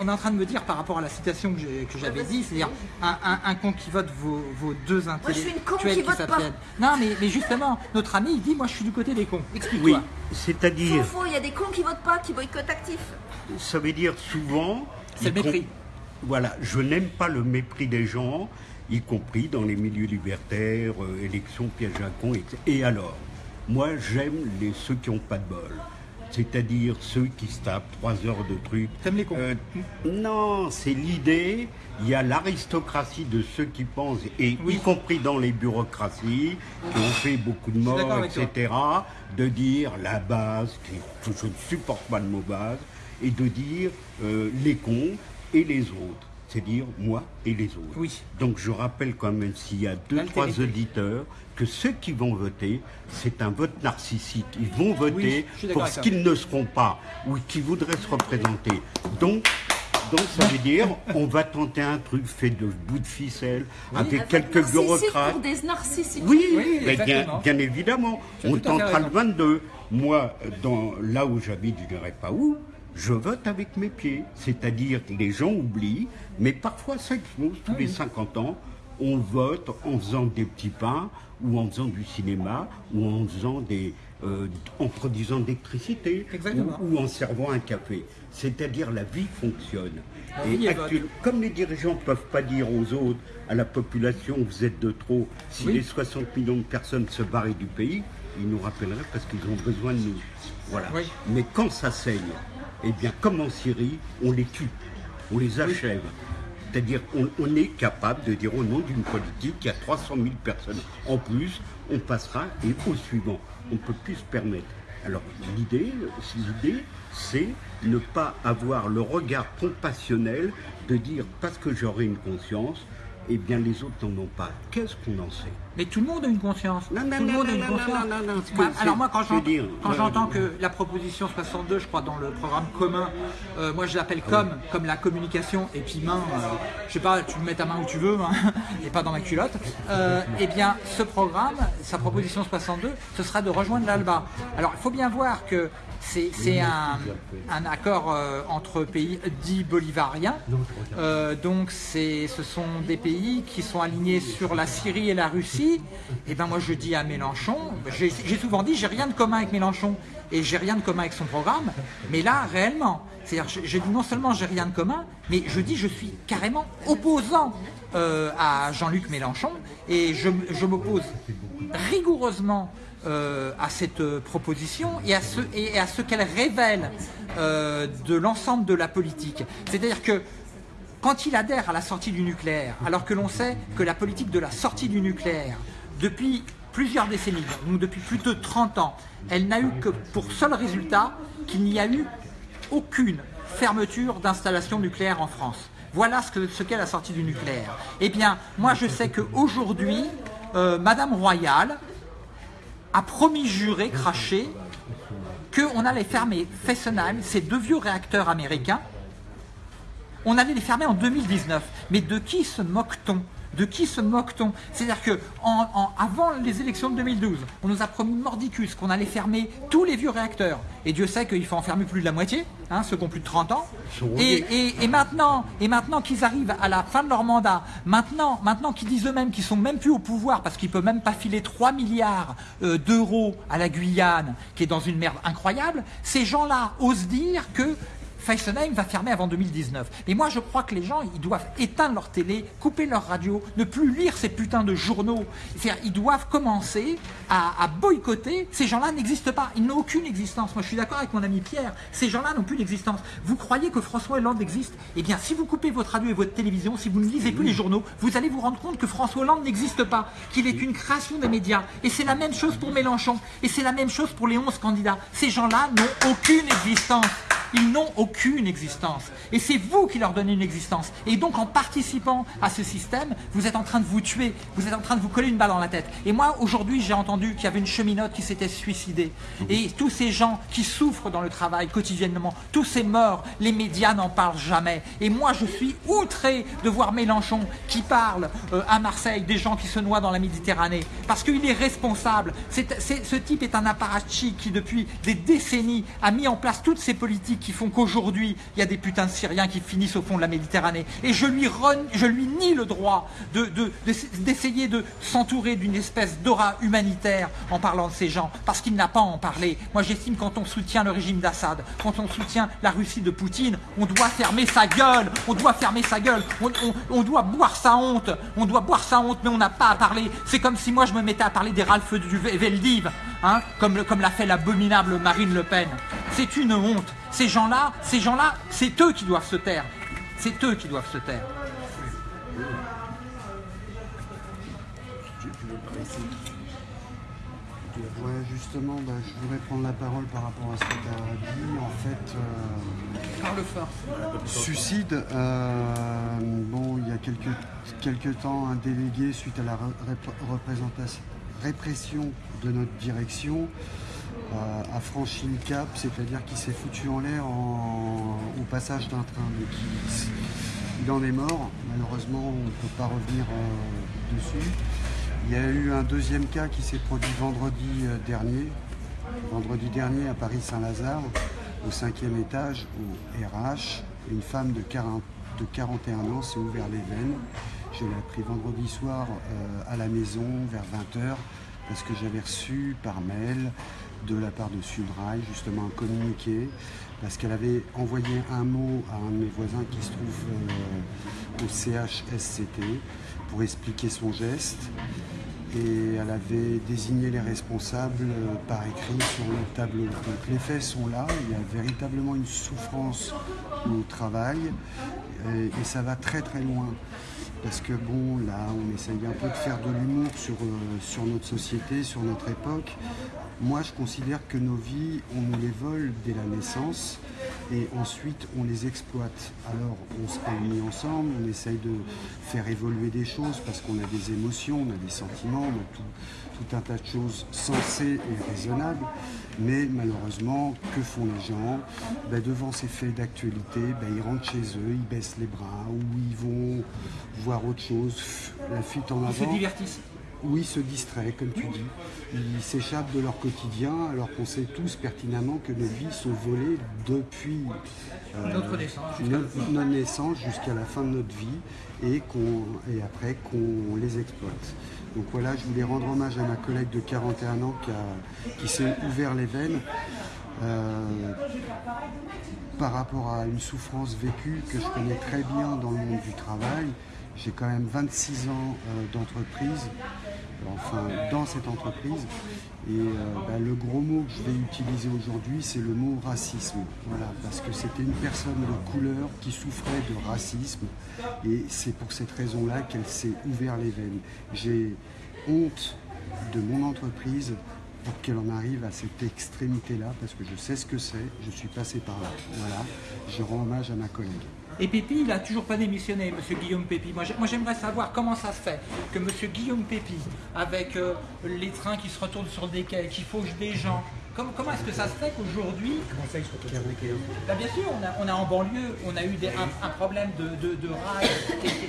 on est en train de me dire par rapport à la citation que j'avais dit, c'est-à-dire un, con qui vote vos, deux intellectuels qui s'abstiennent. Non, mais, mais, justement, notre ami, il dit, moi je suis du côté des cons. Explique-toi. Oui, c'est-à-dire... Faux, il y a des cons qui votent pas, qui boycottent actif. Ça veut dire souvent... C'est le mépris. Voilà, je n'aime pas le mépris des gens, y compris dans les milieux libertaires, euh, élections, piège à con, Et alors Moi, j'aime les, ceux qui n'ont pas de bol c'est-à-dire ceux qui se tapent trois heures de trucs. T'aimes les cons euh, Non, c'est l'idée. Il y a l'aristocratie de ceux qui pensent, et y compris dans les bureaucraties, qui ont fait beaucoup de morts, etc., de dire la base, qui, je ne supporte pas le mot base, et de dire euh, les cons et les autres c'est-à-dire moi et les autres. Oui. Donc je rappelle quand même s'il y a deux, trois auditeurs, que ceux qui vont voter, c'est un vote narcissique. Ils vont voter pour ce qu'ils ne seront pas ou qui voudraient se représenter. Donc, donc ça veut dire on va tenter un truc fait de bout de ficelle avec quelques bureaucrates. Pour des narcissiques. Oui, mais bien, évidemment. On tentera le 22. Moi, dans, là où j'habite, je ne dirais pas où, je vote avec mes pieds. C'est-à-dire que les gens oublient, mais parfois ça explose tous les 50 ans. On vote en faisant des petits pains, ou en faisant du cinéma, ou en faisant des, euh, en produisant d'électricité, ou, en servant un café. C'est-à-dire la vie fonctionne. et comme les dirigeants ne peuvent pas dire aux autres, à la population, vous êtes de trop, si les 60 millions de personnes se barraient du pays, ils nous rappelleraient parce qu'ils ont besoin de nous. Voilà. Mais quand ça saigne, eh bien, comme en Syrie, on les tue, on les achève. C'est-à-dire qu'on est capable de dire au nom d'une politique qui a 300 000 personnes en plus, on passera et au suivant. On ne peut plus se permettre. Alors l'idée, c'est ne pas avoir le regard compassionnel de dire parce que j'aurai une conscience, eh bien les autres n'en ont pas. Qu'est-ce qu'on en sait? Mais tout le monde a une conscience. Non, non, tout le monde a une conscience. alors moi, quand j'entends que la proposition 62, je crois, dans le programme commun, euh, moi je l'appelle comme, comme la communication, et puis main, euh, je sais pas, tu mets ta main où tu veux, hein, <laughs> et pas dans ma culotte, euh, eh bien ce programme, sa proposition 62, ce sera de rejoindre l'ALBA. Alors il faut bien voir que c'est un, accord euh, entre pays dits bolivariens. Euh, donc ce sont des pays qui sont alignés sur la Syrie et la Russie. Et ben moi je dis à Mélenchon, j'ai souvent dit j'ai rien de commun avec Mélenchon et j'ai rien de commun avec son programme. Mais là réellement, c'est-à-dire je, dis non seulement j'ai rien de commun, mais je dis je suis carrément opposant euh, à Jean-Luc Mélenchon et je m'oppose rigoureusement euh, à cette euh, proposition et à ce, qu'elle révèle euh, de l'ensemble de la politique. C'est-à-dire que quand il adhère à la sortie du nucléaire, alors que l'on sait que la politique de la sortie du nucléaire, depuis plusieurs décennies, donc depuis plus de 30 ans, elle n'a eu que pour seul résultat qu'il n'y a eu aucune fermeture d'installation nucléaire en France. Voilà ce qu'est la sortie du nucléaire. Eh bien, moi je sais qu'aujourd'hui, Madame Royal a promis juré, craché, qu'on allait fermer Fessenheim, ces deux vieux réacteurs américains, on allait les fermer en 2019. Mais de qui se moque-t-on? De qui se moque-t-on C'est-à-dire que en, avant les élections de 2012, on nous a promis mordicus qu'on allait fermer tous les vieux réacteurs. Et Dieu sait qu'il faut en fermer plus de la moitié, hein, ceux qui ont plus de 30 ans. Et, et, maintenant, et maintenant qu'ils arrivent à la fin de leur mandat, maintenant, maintenant qu'ils disent eux-mêmes qu'ils sont même plus au pouvoir parce qu'ils ne peuvent même pas filer 3 milliards euh, d'euros à la Guyane, qui est dans une merde incroyable, ces gens-là osent dire que Fessenheim va fermer avant 2019. Et moi, je crois que les gens, ils doivent éteindre leur télé, couper leur radio, ne plus lire ces putains de journaux. Ils doivent commencer à, boycotter. Ces gens-là n'existent pas. Ils n'ont aucune existence. Moi, je suis d'accord avec mon ami Pierre. Ces gens-là n'ont plus d'existence. Vous croyez que François Hollande existe? Eh bien, si vous coupez votre radio et votre télévision, si vous ne lisez plus les journaux, vous allez vous rendre compte que François Hollande n'existe pas, qu'il est une création des médias. Et c'est la même chose pour Mélenchon. Et c'est la même chose pour les 11 candidats. Ces gens-là n'ont aucune existence. Ils n'ont aucune existence. Et c'est vous qui leur donnez une existence. Et donc en participant à ce système, vous êtes en train de vous tuer, vous êtes en train de vous coller une balle dans la tête. Et moi, aujourd'hui, j'ai entendu qu'il y avait une cheminote qui s'était suicidée. Et tous ces gens qui souffrent dans le travail quotidiennement, tous ces morts, les médias n'en parlent jamais. Et moi, je suis outré de voir Mélenchon qui parle euh, à Marseille des gens qui se noient dans la Méditerranée. Parce qu'il est responsable. ce type est un apparatchik qui, depuis des décennies, a mis en place toutes ces politiques qui font qu'aujourd'hui, il y a des putains de Syriens qui finissent au fond de la Méditerranée. Et je lui, nie le droit d'essayer de, s'entourer d'une espèce d'aura humanitaire en parlant de ces gens, parce qu'il n'a pas à en parler. Moi, j'estime quand on soutient le régime d'Assad, quand on soutient la Russie de Poutine, on doit fermer sa gueule, on doit fermer sa gueule, on, doit boire sa honte, on doit boire sa honte, mais on n'a pas à parler. C'est comme si moi, je me mettais à parler des Ralph du Veldiv, hein, comme l'a fait l'abominable Marine Le Pen. C'est une honte. Ces gens-là, ces gens-là, c'est eux qui doivent se taire. C'est eux qui doivent se taire. Ouais, justement, bah, je voudrais prendre la parole par rapport à ce que tu as dit. En fait, euh, Parle fort. Suicide, euh, bon, il y a quelques, quelques temps, un délégué, suite à la représentation, répression de notre direction, a, franchi le cap, c'est-à-dire qu'il s'est foutu en l'air au passage d'un train. il, en est mort, malheureusement on ne peut pas revenir euh, dessus. Il y a eu un deuxième cas qui s'est produit vendredi euh, dernier, vendredi dernier à Paris-Saint-Lazare, au cinquième étage, au RH. Une femme de, 41 ans s'est ouvert les veines. Je l'ai appris vendredi soir euh, à la maison vers 20h parce que j'avais reçu par mail de la part de Sudrail, justement un communiqué, parce qu'elle avait envoyé un mot à un de mes voisins qui se trouve euh, au CHSCT pour expliquer son geste. Et elle avait désigné les responsables euh, par écrit sur le tableau. Donc les faits sont là, il y a véritablement une souffrance au travail et, et ça va très très loin parce que bon, là, on essaye un peu de faire de l'humour sur, euh, sur notre société, sur notre époque. Moi, je considère que nos vies, on nous les vole dès la naissance et ensuite on les exploite. Alors, on se réunit ensemble, on essaye de faire évoluer des choses parce qu'on a des émotions, on a des sentiments, on a tout, un tas de choses sensées et raisonnables. Mais malheureusement, que font les gens ben, Devant ces faits d'actualité, ben, ils rentrent chez eux, ils baissent les bras ou ils vont voir autre chose, la fuite en avant. Ils se divertissent oui, ils se distraient, comme tu dis. Ils s'échappent de leur quotidien alors qu'on sait tous pertinemment que nos vies sont volées depuis euh, notre naissance jusqu'à la fin de notre vie et, et après qu'on les exploite. Donc voilà, je voulais rendre hommage à ma collègue de 41 ans qui, s'est ouvert les veines. Euh, par rapport à une souffrance vécue que je connais très bien dans le monde du travail. J'ai quand même 26 ans euh, d'entreprise, enfin dans cette entreprise. Et euh, bah, le gros mot que je vais utiliser aujourd'hui, c'est le mot racisme. Voilà, parce que c'était une personne de couleur qui souffrait de racisme. Et c'est pour cette raison-là qu'elle s'est ouvert les veines. J'ai honte de mon entreprise pour qu'elle en arrive à cette extrémité-là, parce que je sais ce que c'est, je suis passé par là. Voilà, je rends hommage à ma collègue. Et Pépi, il n'a toujours pas démissionné, Monsieur Guillaume Pépi. Moi, j'aimerais savoir comment ça se fait que Monsieur Guillaume Pépi, avec euh, les trains qui se retournent sur des quais, qui fauchent des gens, Comment, est-ce que ça se fait qu'aujourd'hui. Comment ça, bah, Bien sûr, on a, en banlieue, on a eu un, problème de, de, rails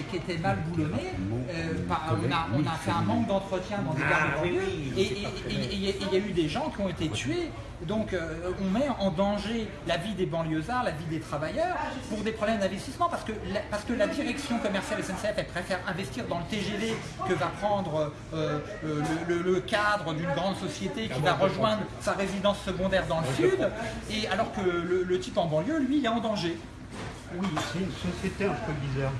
qui, était mal boulonné. Euh, on, a, fait un manque d'entretien dans des gares de banlieue. Et il y a eu des gens qui ont été tués donc euh, on met en danger la vie des banlieusards, la vie des travailleurs pour des problèmes d'investissement parce que, la, parce que la direction commerciale SNCF elle préfère investir dans le TGV que va prendre euh, euh, le, cadre d'une grande société qui va rejoindre sa résidence secondaire dans le sud et alors que le, type en banlieue lui il est en danger. Oui, c'est une société un peu bizarre.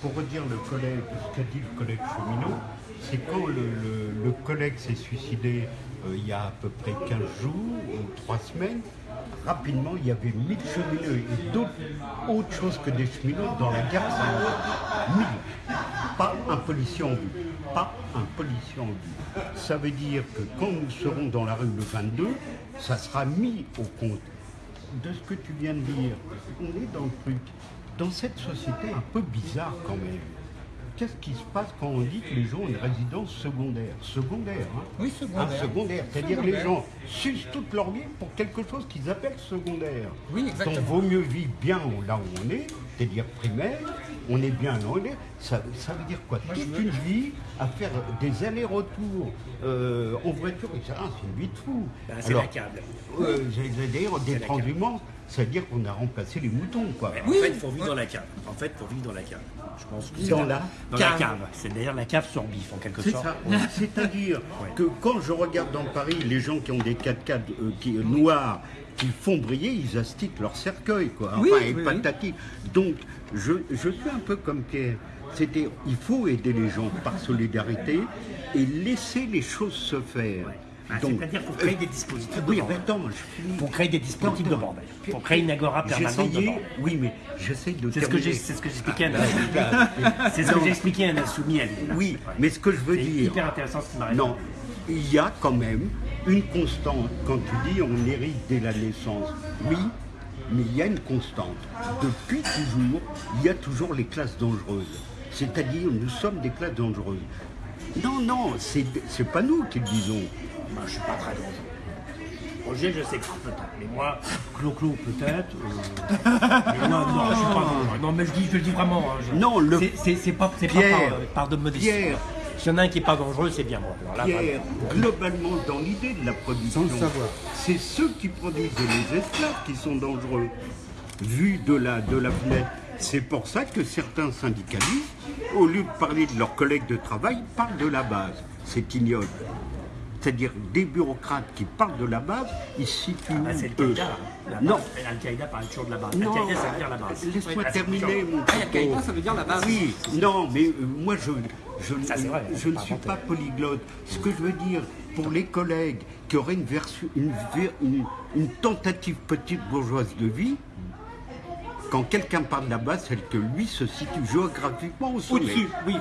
Pour redire le collègue, ce qu'a dit le collègue cheminot, c'est quand le collègue s'est suicidé euh, il y a à peu près 15 jours ou 3 semaines, rapidement, il y avait 1000 cheminots et d'autres autres choses que des cheminots dans la gare saint 1000. Pas un policier en vue. Pas un policier en vue. Ça veut dire que quand nous serons dans la rue le 22, ça sera mis au compte de ce que tu viens de dire. On est dans le truc. Dans cette société un peu bizarre quand même qu'est-ce qui se passe quand on dit que les gens ont une résidence secondaire? Secondaire, hein? Oui, secondaire. Un secondaire, c'est-à-dire les gens sucent toute leur vie pour quelque chose qu'ils appellent secondaire. Oui, exactement. Donc, vaut mieux vivre bien là où on est, c'est-à-dire primaire, on est bien on est. Ça, veut dire quoi Toute une vie à faire des allers-retours euh, en voiture, c'est une vie de fou. Ben, c'est la câble. Euh, D'ailleurs, des transhumants, ça veut dire qu'on a remplacé les moutons, quoi. en fait, il faut vivre dans la cave. En fait, pour vivre dans la cave. Je pense que dans, la, dans la cave. C'est d'ailleurs la cave sur bif, en quelque sorte. C'est-à-dire <laughs> que quand je regarde dans Paris les gens qui ont des 4x4 euh, qui, euh, noirs qui font briller, ils astiquent leur cercueil, quoi. Enfin, et patati. Donc, je, je suis un peu comme Pierre. C'était, il faut aider les gens par solidarité et laisser les choses se faire. Ah, c'est-à-dire qu'il faut créer des dispositifs de oui, bordel. Pour créer des dispositifs de bordel. Pour créer une agora permanente de bordel. Oui, mais j'essaie de C'est ce que j'expliquais à C'est ce que j'expliquais à Nassoumi <laughs> Oui, mais ce que je veux dire... C'est hyper intéressant ce qui m'arrive. Non, il y a quand même une constante. Quand tu dis on hérite dès la naissance, oui, mais il y a une constante. Depuis toujours, il y a toujours les classes dangereuses. C'est-à-dire, nous sommes des classes dangereuses. Non, non, c'est pas nous qui le disons. Moi, je suis pas très dangereux. Roger, je sais que peut-être. Mais moi, Clo-Clo, peut-être. Euh, <laughs> mais non, non, je suis pas dangereux. Non, mais je, dis, je le dis vraiment. Hein, non, le. C'est pas, pas par, par, de modestie. Pierre. S'il y en a un qui n'est pas dangereux, c'est bien moi. Alors Pierre, globalement, dans l'idée de la production, c'est ceux qui produisent les esclaves qui sont dangereux, vu de la, de la fenêtre. C'est pour ça que certains syndicalistes, au lieu de parler de leurs collègues de travail, parlent de la base. C'est ignoble c'est-à-dire des bureaucrates qui parlent de la base, ils situent ah bah c'est eux. Non. Al-Qaïda parle toujours de la base. Al-Qaïda, ça veut dire la base. Laisse-moi terminer mon ah, Al-Qaïda, ça veut dire la base. Oui, non, mais euh, moi, je, je, je ne suis pas polyglotte. Ce que je veux dire, pour les collègues qui auraient une, version, une, une, une tentative petite bourgeoise de vie, quand quelqu'un parle base, c'est que lui se situe géographiquement au sommet. Au-dessus, oui,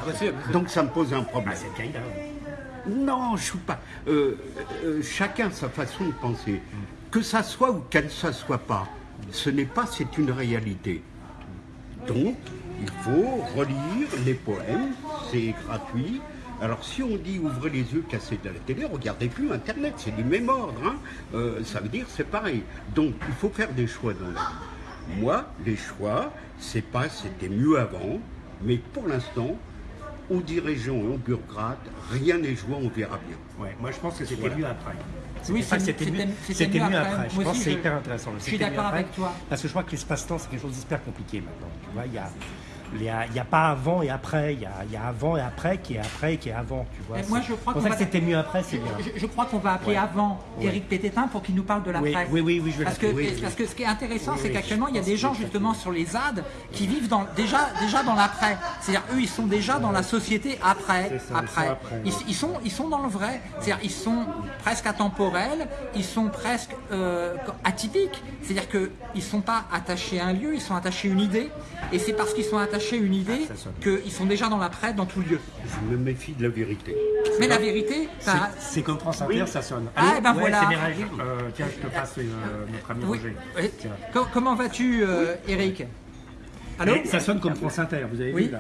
Donc ça me pose un problème. Ah, Al-Qaïda. Non, je ne suis pas. Euh, euh, chacun sa façon de penser. Que ça soit ou qu'elle ne soit pas, ce n'est pas, c'est une réalité. Donc, il faut relire les poèmes, c'est gratuit. Alors si on dit ouvrez les yeux, cassez de la télé, regardez plus Internet, c'est du même ordre. Hein. Euh, ça veut dire c'est pareil. Donc il faut faire des choix dans la vie. Moi, les choix, c'est pas c'était mieux avant, mais pour l'instant, aux dirigeants et aux bureaucrates, rien n'est joué, on verra bien. Ouais, moi je pense que c'était mieux après. Oui, c'était mieux, mieux, après. Je pense que c'est hyper intéressant. Je suis d'accord avec toi. Parce que je crois que l'espace-temps, c'est quelque chose d'hyper compliqué maintenant. Tu vois, il y a il n'y a, pas avant et après, il y, a, avant et après qui est après et qui est avant, tu vois. moi, je crois pour ça que c'était mieux après, c'est bien. Je, crois qu'on va appeler avant Eric Pététin pour qu'il nous parle de l'après. Oui, oui, oui, je vais parce que, parce que ce qui est intéressant, c'est qu'actuellement, il y a des gens justement sur les ZAD qui vivent dans, déjà, déjà dans l'après. C'est-à-dire, eux, ils sont déjà dans la société après. après. Ils, sont, ils sont dans le vrai. C'est-à-dire, ils sont presque atemporels, ils sont presque euh, atypiques. C'est-à-dire qu'ils ne sont pas attachés à un lieu, ils sont attachés à une idée. Et c'est parce qu'ils sont attachés à une idée ah, qu'ils sont déjà dans l'après dans tout lieu. Je me méfie de la vérité. Mais la vérité, c'est comme France Inter, ça sonne. ah, et ben voilà. Euh, tiens, je te passe euh, notre ami Roger. Comment vas-tu, euh, Eric Allô Ça sonne comme France Inter, vous avez vu là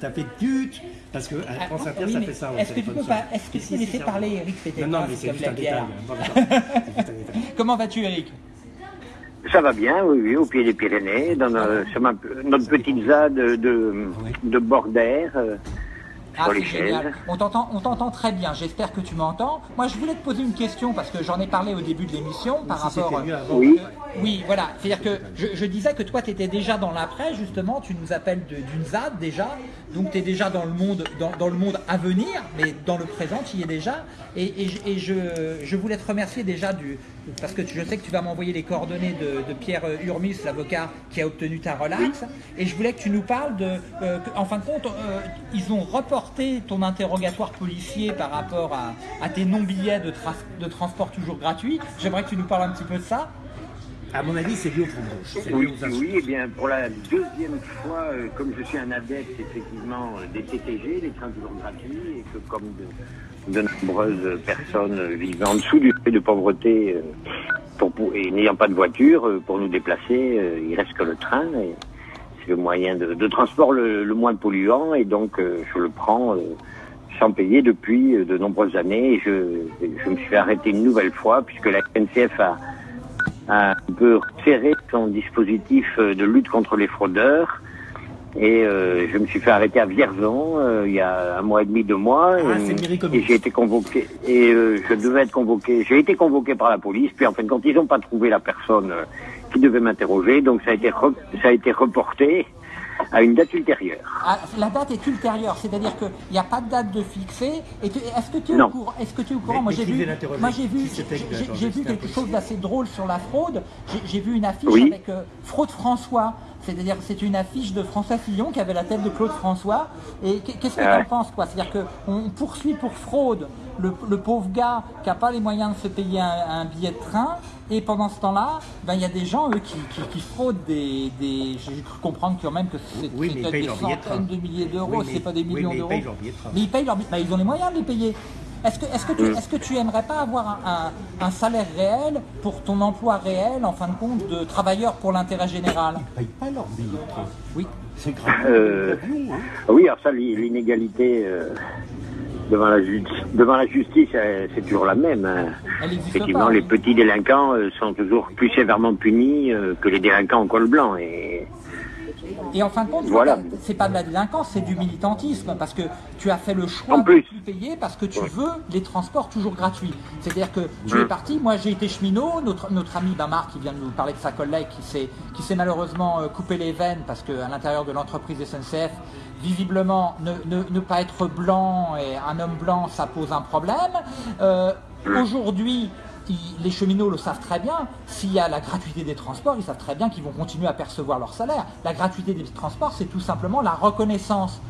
Ça fait tut parce que ah, France Inter, ça fait ça. Est-ce que tu peux pas, est-ce que tu peux laisser parler Eric Pété Non, non, mais c'est juste un détail. <laughs> Comment vas-tu, Eric ça va bien, oui, oui, au pied des Pyrénées, dans notre, sur notre petite ZAD de, de, de bord d'air. Euh, ah, on t'entend, on t'entend très bien. J'espère que tu m'entends. Moi, je voulais te poser une question parce que j'en ai parlé au début de l'émission par rapport. Oui. oui, voilà. C'est-à-dire que je, disais que toi, tu étais déjà dans l'après, justement. Tu nous appelles d'une ZAD déjà. Donc, tu es déjà dans le monde, dans, le monde à venir, mais dans le présent, tu y es déjà. Et, je, je, voulais te remercier déjà du, parce que je sais que tu vas m'envoyer les coordonnées de, Pierre Urmis, l'avocat qui a obtenu ta relax. Et je voulais que tu nous parles de, euh, en fin de compte, euh, ils ont reporté ton interrogatoire policier par rapport à, tes non-billets de, de, transport toujours gratuits. J'aimerais que tu nous parles un petit peu de ça. À mon avis, c'est lié au fond Oui, oui, et eh bien pour la deuxième fois, euh, comme je suis un adepte effectivement euh, des TTG, des trains toujours gratuits, et que comme de, nombreuses personnes vivent en dessous du fait de pauvreté euh, pour, et n'ayant pas de voiture pour nous déplacer, il reste que le train. Et, le moyen de, transport le, moins polluant et donc je le prends sans payer depuis de nombreuses années. Et je, je me suis arrêter une nouvelle fois puisque la SNCF a, a un peu serré son dispositif de lutte contre les fraudeurs. Et je me suis fait arrêter à Vierzon il y a un mois et demi, deux mois. Ah, et, j'ai été convoqué. Et je devais être convoqué. J'ai été convoqué par la police. Puis en fin de compte, ils n'ont pas trouvé la personne qui devait m'interroger. Donc ça a été ça a été reporté à une date ultérieure. Ah, la date est ultérieure, c'est-à-dire qu'il n'y a pas de date de fixée. Est-ce que tu es, au courant Est-ce que tu es au courant? Moi j'ai vu, moi j'ai vu, j'ai vu quelque chose d'assez drôle sur la fraude. J'ai vu une affiche avec euh, fraude François. C'est-à-dire que c'est une affiche de François Fillon qui avait la tête de Claude François. Et qu'est-ce que tu en penses quoi? C'est-à-dire qu'on poursuit pour fraude le, pauvre gars qui n'a pas les moyens de se payer un, billet de train. Et pendant ce temps-là, ben, il y a des gens, eux, qui, fraudent des... J'ai cru comprendre quand même que c'est des centaines de milliers d'euros, c'est pas des millions d'euros. Mais ils payent leur billet. Ben, ils ont les moyens de les payer. Est-ce que, est que, tu, est que tu aimerais pas avoir un, salaire réel pour ton emploi réel, en fin de compte, de travailleur pour l'intérêt général? Ils ne payent pas leur billet de train. Oui. C'est grave. Euh, hein. Oui, alors ça, l'inégalité... Euh, devant la, devant la justice, euh, c'est toujours la même. Hein. Effectivement, les petits délinquants euh, sont toujours plus sévèrement punis euh, que les délinquants en col blanc. Et, et en fin de compte, voilà. c'est pas de la délinquance, c'est du militantisme, parce que tu as fait le choix de plus. payer parce que tu veux les transports toujours gratuits. C'est-à-dire que tu es parti, moi j'ai été cheminot, notre, notre ami Bamar qui vient de nous parler de sa collègue qui s'est malheureusement coupé les veines parce qu'à l'intérieur de l'entreprise SNCF, visiblement, ne, pas être blanc et un homme blanc, ça pose un problème. Euh, aujourd'hui, les cheminots le savent très bien, s'il y a la gratuité des transports, ils savent très bien qu'ils vont continuer à percevoir leur salaire. La gratuité des transports, c'est tout simplement la reconnaissance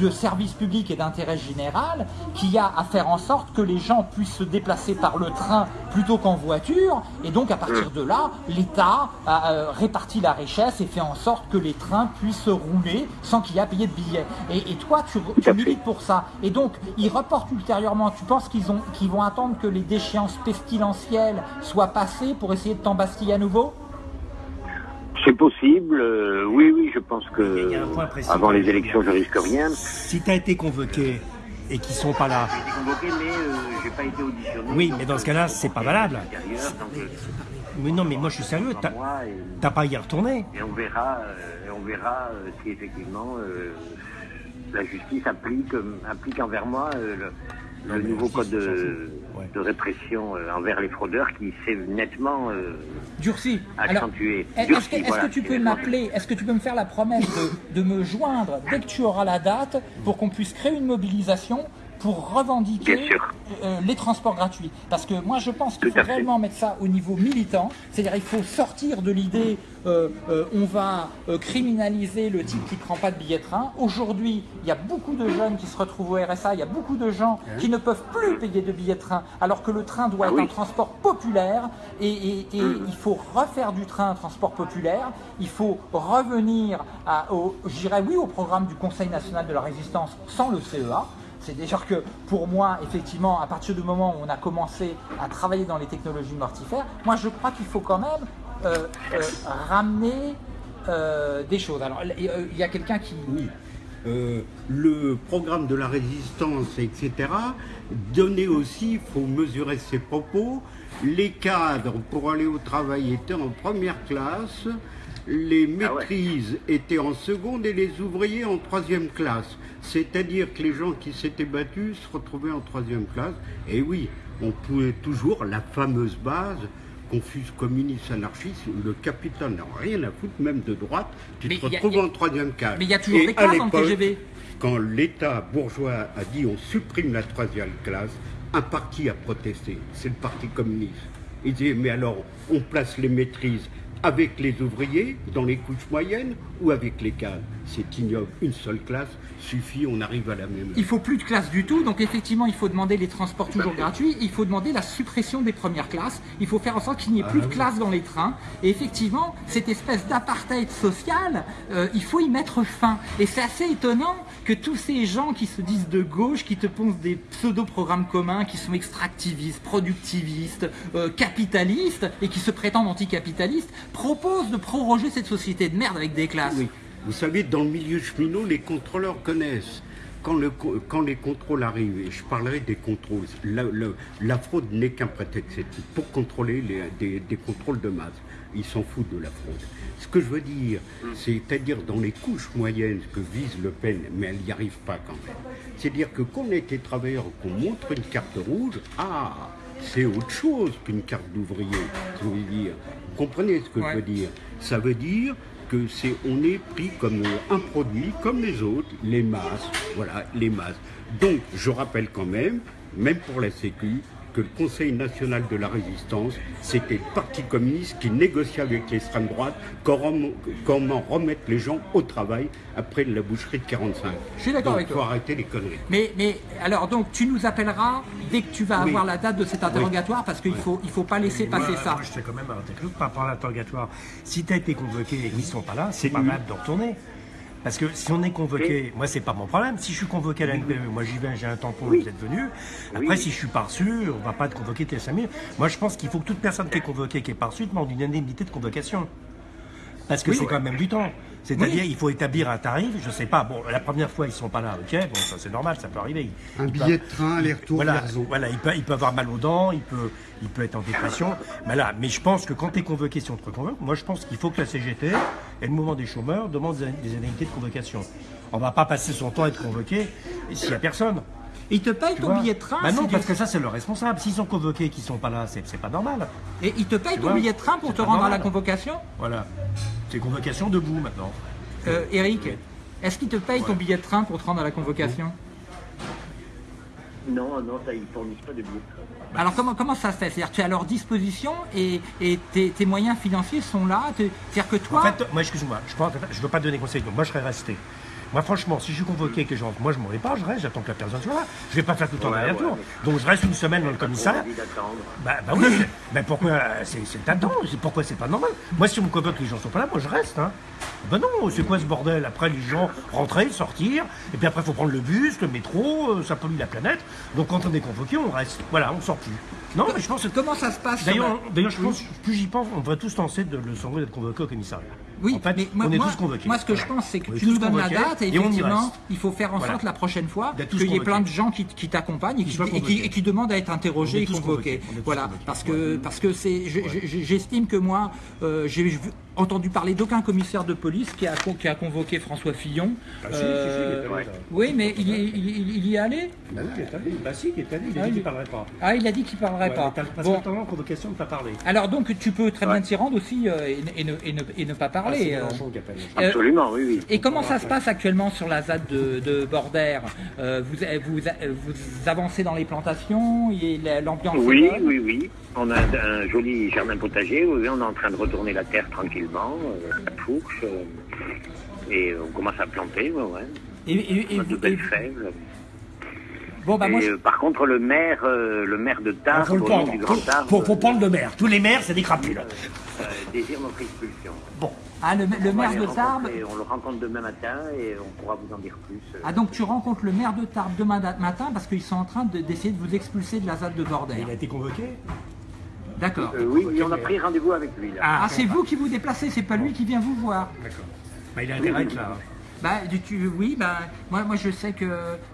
de service public et d'intérêt général qui a à faire en sorte que les gens puissent se déplacer par le train plutôt qu'en voiture. Et donc à partir de là, l'État a euh, réparti la richesse et fait en sorte que les trains puissent rouler sans qu'il y ait à payer de billets. Et, toi, tu, tu milites pour ça. Et donc, ils reportent ultérieurement. Tu penses qu'ils qu'ils vont attendre que les déchéances pestilentielles soient passées pour essayer de t'embastiller à nouveau? C'est possible, euh, oui, oui, je pense que avant les élections, je risque rien. Si tu as été convoqué et qu'ils sont pas là. J'ai été convoqué, mais euh, j'ai pas été auditionné. Oui, mais dans ce cas-là, c'est pas valable. Euh, mais non, mais moi je suis sérieux, t'as pas à y retourner. Et on verra, on verra si effectivement la justice applique, applique envers moi le, le nouveau code de, répression euh, envers les fraudeurs qui s'est nettement euh, durci, accentué. Est-ce que, tu peux m'appeler, est-ce que tu peux me faire la promesse de, me joindre dès que tu auras la date pour qu'on puisse créer une mobilisation pour revendiquer euh, les transports gratuits. Parce que moi, je pense qu'il faut réellement mettre ça au niveau militant. C'est-à-dire il faut sortir de l'idée euh, euh, on va criminaliser le type qui ne prend pas de billet de train. Aujourd'hui, il y a beaucoup de jeunes qui se retrouvent au RSA, il y a beaucoup de gens qui ne peuvent plus payer de billets de train, alors que le train doit ah être un transport populaire. Et, mm. il faut refaire du train un transport populaire. Il faut revenir à, au, oui, au programme du Conseil national de la résistance sans le CEA. C'est déjà que pour moi, effectivement, à partir du moment où on a commencé à travailler dans les technologies mortifères, moi je crois qu'il faut quand même euh, euh, ramener euh, des choses. Alors, il y a quelqu'un qui... Oui. Le programme de la résistance, etc. Donner aussi, il faut mesurer ses propos. Les cadres pour aller au travail étaient en première classe, les ah maîtrises étaient en seconde et les ouvriers en troisième classe. C'est-à-dire que les gens qui s'étaient battus se retrouvaient en troisième classe. Et oui, on pouvait toujours la fameuse base confuse communiste anarchiste où le capital n'a rien à foutre, même de droite, tu te retrouves en troisième classe. Mais il y a toujours des classes en TGV. Quand l'État bourgeois a dit on supprime la troisième classe, un parti a protesté, c'est le Parti communiste. Il dit mais alors on place les maîtrises avec les ouvriers dans les couches moyennes ou avec les cadres C'est ignoble. Une seule classe suffit, on arrive à la même. Il faut plus de classes du tout, donc effectivement, il faut demander les transports toujours gratuits, il faut demander la suppression des premières classes, il faut faire en sorte qu'il n'y ait plus de ah classes dans les trains, et effectivement, cette espèce d'apartheid social, euh, il faut y mettre fin. Et c'est assez étonnant que tous ces gens qui se disent de gauche, qui te pensent des pseudo-programmes communs, qui sont extractivistes, productivistes, euh, capitalistes, et qui se prétendent anticapitalistes, proposent de proroger cette société de merde avec des classes. Vous savez, dans le milieu cheminot, les contrôleurs connaissent. Quand, le, quand, les contrôles arrivent, et je parlerai des contrôles, la, fraude n'est qu'un prétexte pour contrôler des, contrôles de masse. Ils s'en foutent de la fraude. Ce que je veux dire, c'est-à-dire dans les couches moyennes que vise Le Pen, mais elle n'y arrive pas quand même. C'est-à-dire que quand on était travailleur, qu'on montre une carte rouge, ah, c'est autre chose qu'une carte d'ouvrier. Vous comprenez ce que je veux dire Ça veut dire que c'est on est pris comme un produit comme les autres, les masses, voilà, les masses. Donc je rappelle quand même, même pour la Sécu, que le Conseil national de la résistance, c'était le Parti communiste qui négociait avec l'extrême droite comment, remettre les gens au travail après la boucherie de 45. Je suis d'accord avec toi. Il faut arrêter les conneries. Mais, mais alors donc tu nous appelleras dès que tu vas avoir la date de cet interrogatoire parce qu'il ne faut, il faut pas laisser passer ça. Moi, je fais quand même un par rapport à l'interrogatoire. Si tu as été convoqué et qu'ils ne sont pas là, c'est pas mal de retourner. Parce que si on est convoqué, moi c'est pas mon problème. Si je suis convoqué à la NPE, moi j'y vais, j'ai un tampon, vous êtes venu. Après, si je suis pas reçu, on va pas être convoqué tes 5000. Moi je pense qu'il faut que toute personne qui est convoquée, qui est pas reçue, demande une indemnité de convocation. Parce que c'est quand même du temps. C'est-à-dire, il faut établir un tarif, je sais pas, bon, la première fois, ils sont pas là, ok, bon, ça c'est normal, ça peut arriver. Un billet de train, aller-retour, voilà, voilà, il peut, il peut avoir mal aux dents, il peut, il peut être en dépression. Mais là, mais je pense que quand tu es convoqué, si on te reconvoque, moi je pense qu'il faut que la CGT et le mouvement des chômeurs demandent des indemnités de convocation. On va pas passer son temps à être convoqué s'il n'y a personne. Ils te payent ton billet de train bah Non, parce que ça, c'est le responsable. S'ils sont convoqués et qu'ils sont pas là, c'est pas normal. Et ils te payent ton billet de train pour te rendre à la convocation Voilà. C'est convocation debout maintenant. Euh, Eric, est-ce qu'ils te payent ton billet de train pour te rendre à la convocation? Non, non, ça, ils fournissent pas de billet de train. Alors comment, comment ça se fait? C'est-à-dire tu es à leur disposition et, tes, moyens financiers sont là C'est-à-dire que toi... En fait, moi excuse-moi, je ne veux pas donner conseil, moi je serais resté. Moi, franchement, si je suis convoqué et que je rentre, moi, je m'en vais pas, je reste, j'attends que la personne soit là. Je vais pas faire tout le temps ouais, tour Donc, je reste une semaine dans le commissariat. Bah, bah oui, mais pourquoi C'est attends, pourquoi c'est pas normal? Moi, si on me convoque, les gens sont pas là, moi, je reste. Hein. Ben non, c'est quoi ce bordel? Après, les gens rentrer, sortir, et puis après, il faut prendre le bus, le métro, euh, ça pollue la planète. Donc, quand on est convoqué, on reste. Voilà, on sort plus. Non, mais je pense que comment ça se passe D'ailleurs, je pense, plus j'y pense, on devrait tous tenter de le sangler d'être convoqué au commissariat. Oui, en fait, mais moi, on est tous convoqués. Moi, ce que je pense, c'est que tu nous donnes la date et, effectivement, il faut faire en sorte la prochaine fois qu'il y ait plein de gens qui, t'accompagnent et, qui demandent à être interrogés et convoqués. Voilà, parce que parce que c'est, j'estime que moi, euh, j'ai entendu parler d'aucun commissaire de police qui a, qui a convoqué François Fillon. Ah, euh, oui, mais il, il, y est allé bah oui, il est allé. Bah si, il est allé. Il a dit qu'il parlerait pas. Ah, il a dit qu'il parlerait pas. Parce bon. que convocation ne pas parler. Alors donc, tu peux très bien t'y rendre aussi euh, et, ne, et, ne, et, ne, pas parler. Ah, euh, Absolument, oui, oui. Et comment ça se passe actuellement sur la ZAD de, de Bordère vous, vous, vous, avancez dans les plantations et l'ambiance Oui, oui, oui. On a un joli jardin potager on est en train de retourner la terre tranquillement, euh, la fourche, euh, et on commence à planter, ouais, ouais. Et, et, et, de belles fèves. Bon, bah, moi, par contre, le maire, euh, le maire de Tarbes, le prendre. Du Grand Tarbes, faut, faut, prendre le maire. Tous les maires, c'est des crapules. désire notre expulsion. Bon. Ah, le, maire de Tarbes On le rencontre demain matin et on pourra vous en dire plus. Ah, donc tu rencontres le maire de Tarbes demain matin parce qu'ils sont en train d'essayer de, vous expulser de la ZAD de Bordel. Il a été convoqué D'accord. Euh, oui, et on a pris rendez-vous avec lui. Là. Ah, c'est vous qui vous déplacez, c'est pas lui qui vient vous voir. D'accord. Bah, il a intérêt à être là. Bah, tu, oui, bah, moi, moi je sais que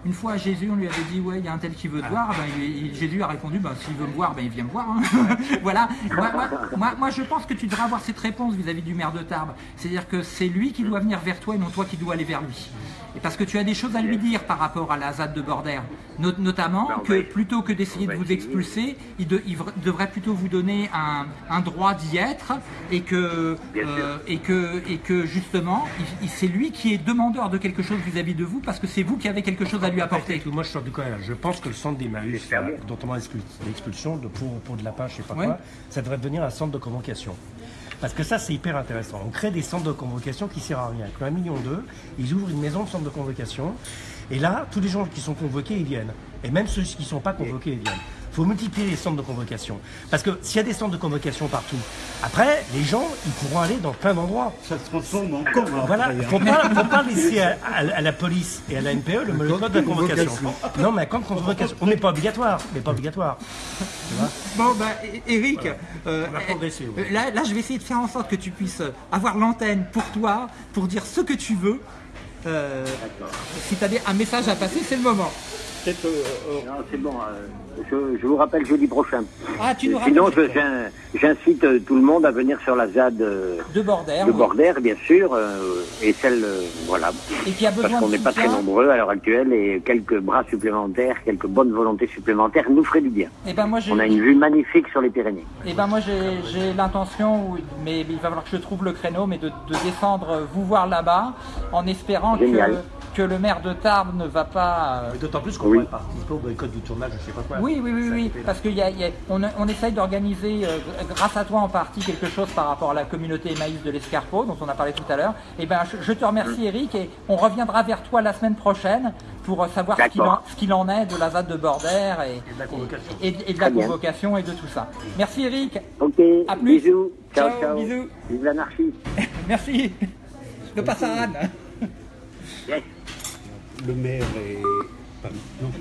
une fois à Jésus, on lui avait dit, ouais, il y a un tel qui veut te voir. Bah, il- il- Jésus a répondu, bah, s'il veut me voir, bah, il vient me voir. hein. <laughs> voilà. Moi, moi, <laughs> moi, moi, je pense que tu devrais avoir cette réponse vis-à-vis du maire de Tarbes. C'est-à-dire que c'est lui qui doit venir vers toi et non toi qui dois aller vers lui. Et parce que tu as des choses à lui dire par rapport à la ZAD de Bordère. No- notamment Bah, que plutôt que d'essayer de vous expulser, il, de- il vra- devrait plutôt vous donner un, un droit d'y être et que, euh, et que, et que justement, c'est lui qui est demandeur de quelque chose vis-à-vis de vous parce que c'est vous qui avez quelque chose à lui apporter. Moi, je sors du coin. Je pense que le centre d'Emmaüs, bien. dont on a l'expul- l'expulsion de pour, pour de la page, je sais pas Ouais. quoi, ça devrait devenir un centre de convocation. Parce que ça, c'est hyper intéressant. On crée des centres de convocation qui servent à rien. Avec un million d'eux, ils ouvrent une maison de centre de convocation. Et là, tous les gens qui sont convoqués, ils viennent. Et même ceux qui ne sont pas convoqués, ils viennent. Il faut multiplier les centres de convocation. Parce que s'il y a des centres de convocation partout, après, les gens, ils pourront aller dans plein d'endroits. Ça se transforme encore après, Voilà, hein. faut pas, faut pas laisser à, à- à la police et à la NPE le, code de la convocation. Non, mais quand convocation, on n'est pas obligatoire, mais pas obligatoire. Bon, bah, Eric, euh, On euh, ouais. là, là, je vais essayer de faire en sorte que tu puisses avoir l'antenne pour toi, pour dire ce que tu veux. Euh, si tu as un message à passer, c'est le moment. Peut-être, euh, euh, Non, c'est bon. euh, je, je vous rappelle jeudi prochain. Ah, tu nous Sinon, rappelles j'in- j'incite tout le monde à venir sur la ZAD de Bordère de oui. Bordère, bien sûr, et celle, voilà. et qui a Parce qu'on n'est pas très nombreux à l'heure actuelle et quelques bras supplémentaires, quelques bonnes volontés supplémentaires nous feraient du bien. Et ben moi, On a une vue magnifique sur les Pyrénées. Eh ben moi j'ai l'intention, mais il va falloir que je trouve le créneau, mais de, de descendre vous voir là-bas, en espérant Génial. que le maire de Tarbes ne va pas. euh, D'autant plus qu'on Oui. pourrait participer au boycott du tournage, je sais pas quoi. Oui, oui, oui, oui, parce qu'on on, on essaye d'organiser, euh, grâce à toi en partie, quelque chose par rapport à la communauté Emmaüs de l'Escarpeau, dont on a parlé tout à l'heure. Eh ben, je, je te remercie Eric, et on reviendra vers toi la semaine prochaine pour euh, savoir ce qu'il en, est de la ZAD de Bordère et, de la convocation. et- et de la convocation et de tout ça. Merci Eric, Ok, À plus. bisous. Ciao, Ciao, ciao. bisous. Vive l'anarchie. <laughs> merci. Le passe à Anne. Yes. Le maire est. pardon, non.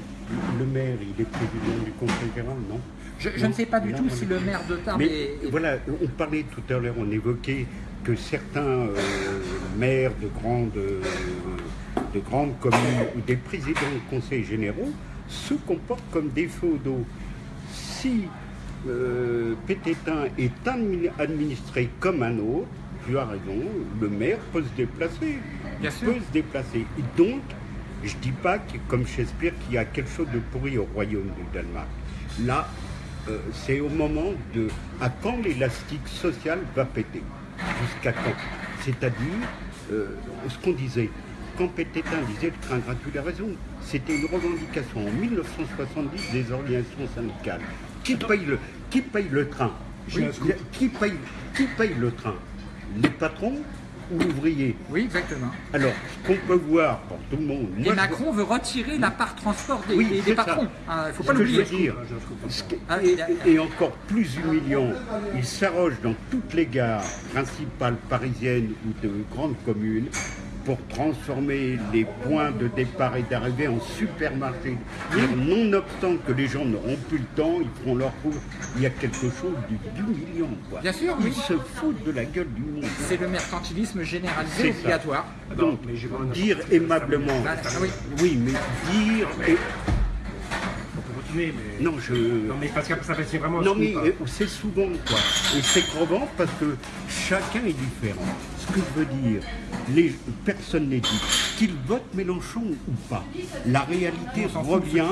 Le maire, il est président du conseil général, non Je, je ne sais pas du Non, tout si le maire de Tarbes Mais est, est- voilà, on parlait tout à l'heure, on évoquait que certains euh, maires de grandes, euh, de grandes communes ou des présidents de conseils généraux se comportent comme des féodaux. Si euh, Pététin est admi- administré comme un autre, tu as raison, le maire peut se déplacer. Bien Il sûr. peut se déplacer. Et donc, je dis pas que, comme Shakespeare qu'il y a quelque chose de pourri au royaume du Danemark. Là, euh, c'est au moment de à quand l'élastique social va péter? Jusqu'à quand? C'est-à-dire, euh, ce qu'on disait, quand Pététin disait le train gratuit, a raison, c'était une revendication. En 1970 des organisations syndicales. Qui paye le, qui paye le train? Qui paye, qui paye le train? Les patrons ou l'ouvrier Oui, exactement. Alors, ce qu'on peut voir pour tout le monde, Et moi, je Macron veut retirer la part transport des, Oui, des- des c'est ça. patrons. Il ne faut pas l'oublier. dire, ce que- Ah, et, et encore plus humiliant, il s'arroge dans toutes les gares principales parisiennes ou de grandes communes pour transformer les points de départ et d'arrivée en supermarchés. C'est-à-dire, Nonobstant que les gens n'auront plus le temps, ils feront leur cours. Il y a quelque chose du- d'humiliant. quoi. Bien sûr, Ils oui. se foutent de la gueule du monde. C'est le mercantilisme généralisé obligatoire. Donc, mais dire aimablement, Ah, oui. oui, mais dire... et- mais. Non, je... Non, mais parce que ça c'est vraiment. Non mais c'est souvent quoi. Et c'est crevant parce que chacun est différent. Ce que je veux dire, les, personne n'est dit. Qu'ils votent Mélenchon ou pas, la réalité revient,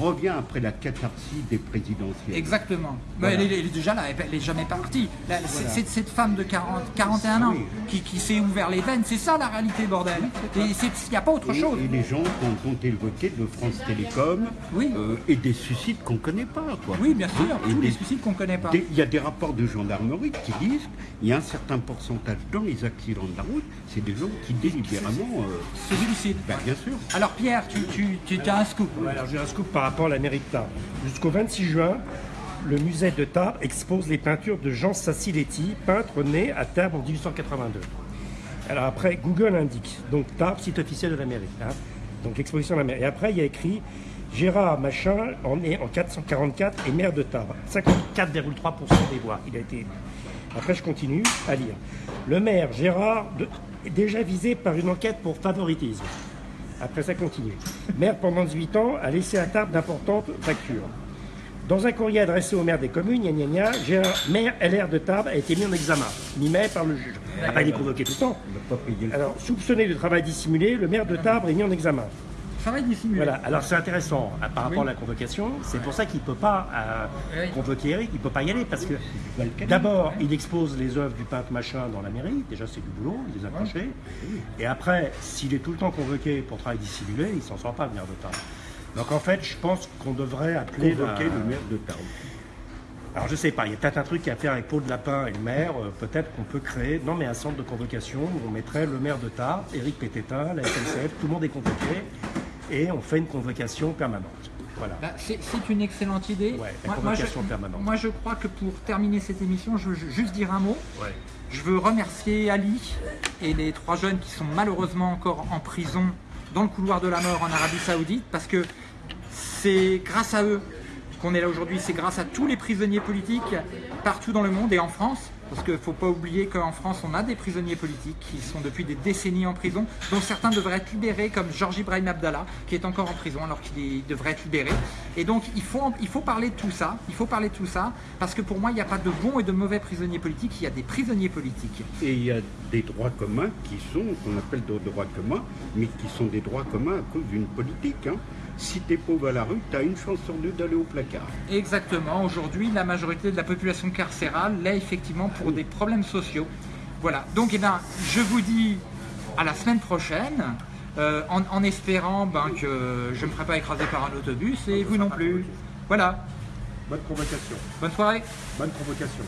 revient après la catharsis des présidentielles. Exactement. Mais elle, est- elle est déjà là, elle n'est jamais partie. Là, c'est- c'est cette femme de 40, 41 ans qui, qui s'est ouvert les veines, c'est ça la réalité, bordel. Il n'y a pas autre Et, chose. et les gens ont, ont évoqué de France Télécom Oui. euh, et des suicides qu'on ne connaît pas. Quoi. Oui, bien sûr, Et tous des- les suicides qu'on ne connaît pas. Il y a des rapports de gendarmerie qui disent qu'il y a un certain pourcentage dans les accidents de la route, c'est des gens qui délibérément. euh, Se suicide. ben, bien sûr. Alors Pierre, tu, tu, tu as un scoop. Ouais, alors j'ai un scoop par rapport à la mairie de Tarbes. Jusqu'au 26 juin, le musée de Tarbes expose les peintures de Jean Sassiletti, peintre né à Tarbes en 1882. Alors après, Google indique, donc Tarbes, site officiel de la mairie. hein. Donc l'exposition de la mairie. Et après, il y a écrit Gérard Machin en est en 444 et maire de Tarbes. 54,3% des voix. Il a été Après, je continue à lire. Le maire Gérard est déjà visé par une enquête pour favoritisme. Après, ça continue. Maire pendant 18 ans a laissé à Tarbes d'importantes factures. Dans un courrier adressé au maire des communes, gna gna gna, Gérard, maire LR de Tarbes a été mis en examen, mi-mai par le juge. Il n'a pas été convoqué tout le temps. Alors, soupçonné de travail dissimulé, le maire de Tarbes est mis en examen. Travail dissimulé. Voilà, alors c'est intéressant euh, par rapport à la convocation, c'est pour ça qu'il ne peut pas euh, convoquer Eric, il ne peut pas y aller, parce que d'abord, il expose les œuvres du peintre machin dans la mairie, déjà c'est du boulot, il les a cachées, et après, s'il est tout le temps convoqué pour travail dissimulé, il s'en sort pas, le maire de Tarbes. Donc en fait, je pense qu'on devrait appeler la- Convoquer le maire de Tarbes. alors je sais pas, il y a peut-être un truc à faire avec Paul de Lapin et le maire, euh, peut-être qu'on peut créer, non mais un centre de convocation où on mettrait le maire de Tarbes, Éric Pététin, la SNCF, tout le monde est convoqué, et on fait une convocation permanente. Voilà. Bah, c'est une excellente idée. Ouais, la moi, moi, je, convocation permanente. moi, je crois que pour terminer cette émission, je veux ju- juste dire un mot. Ouais. Je veux remercier Ali et les trois jeunes qui sont malheureusement encore en prison dans le couloir de la mort en Arabie Saoudite parce que c'est grâce à eux qu'on est là aujourd'hui. C'est grâce à tous les prisonniers politiques partout dans le monde et en France. Parce qu'il ne faut pas oublier qu'en France, on a des prisonniers politiques qui sont depuis des décennies en prison, dont certains devraient être libérés, comme Georges Ibrahim Abdallah, qui est encore en prison alors qu'il devrait être libéré. Et donc, il faut, il faut parler de tout ça. Il faut parler de tout ça, parce que pour moi, il n'y a pas de bons et de mauvais prisonniers politiques. Il y a des prisonniers politiques. Et il y a des droits communs qui sont, qu'on appelle des droits communs, mais qui sont des droits communs à cause d'une politique. hein. Si t'es pauvre à la rue, t'as une chance sur deux d'aller au placard. Exactement. Aujourd'hui, la majorité de la population carcérale l'est effectivement pour des problèmes sociaux. Voilà. Donc, eh ben, je vous dis à la semaine prochaine, euh, en, en espérant ben, que je ne me ferai pas écraser par un autobus et vous non plus. Voilà. Bonne convocation. Bonne soirée. Bonne convocation.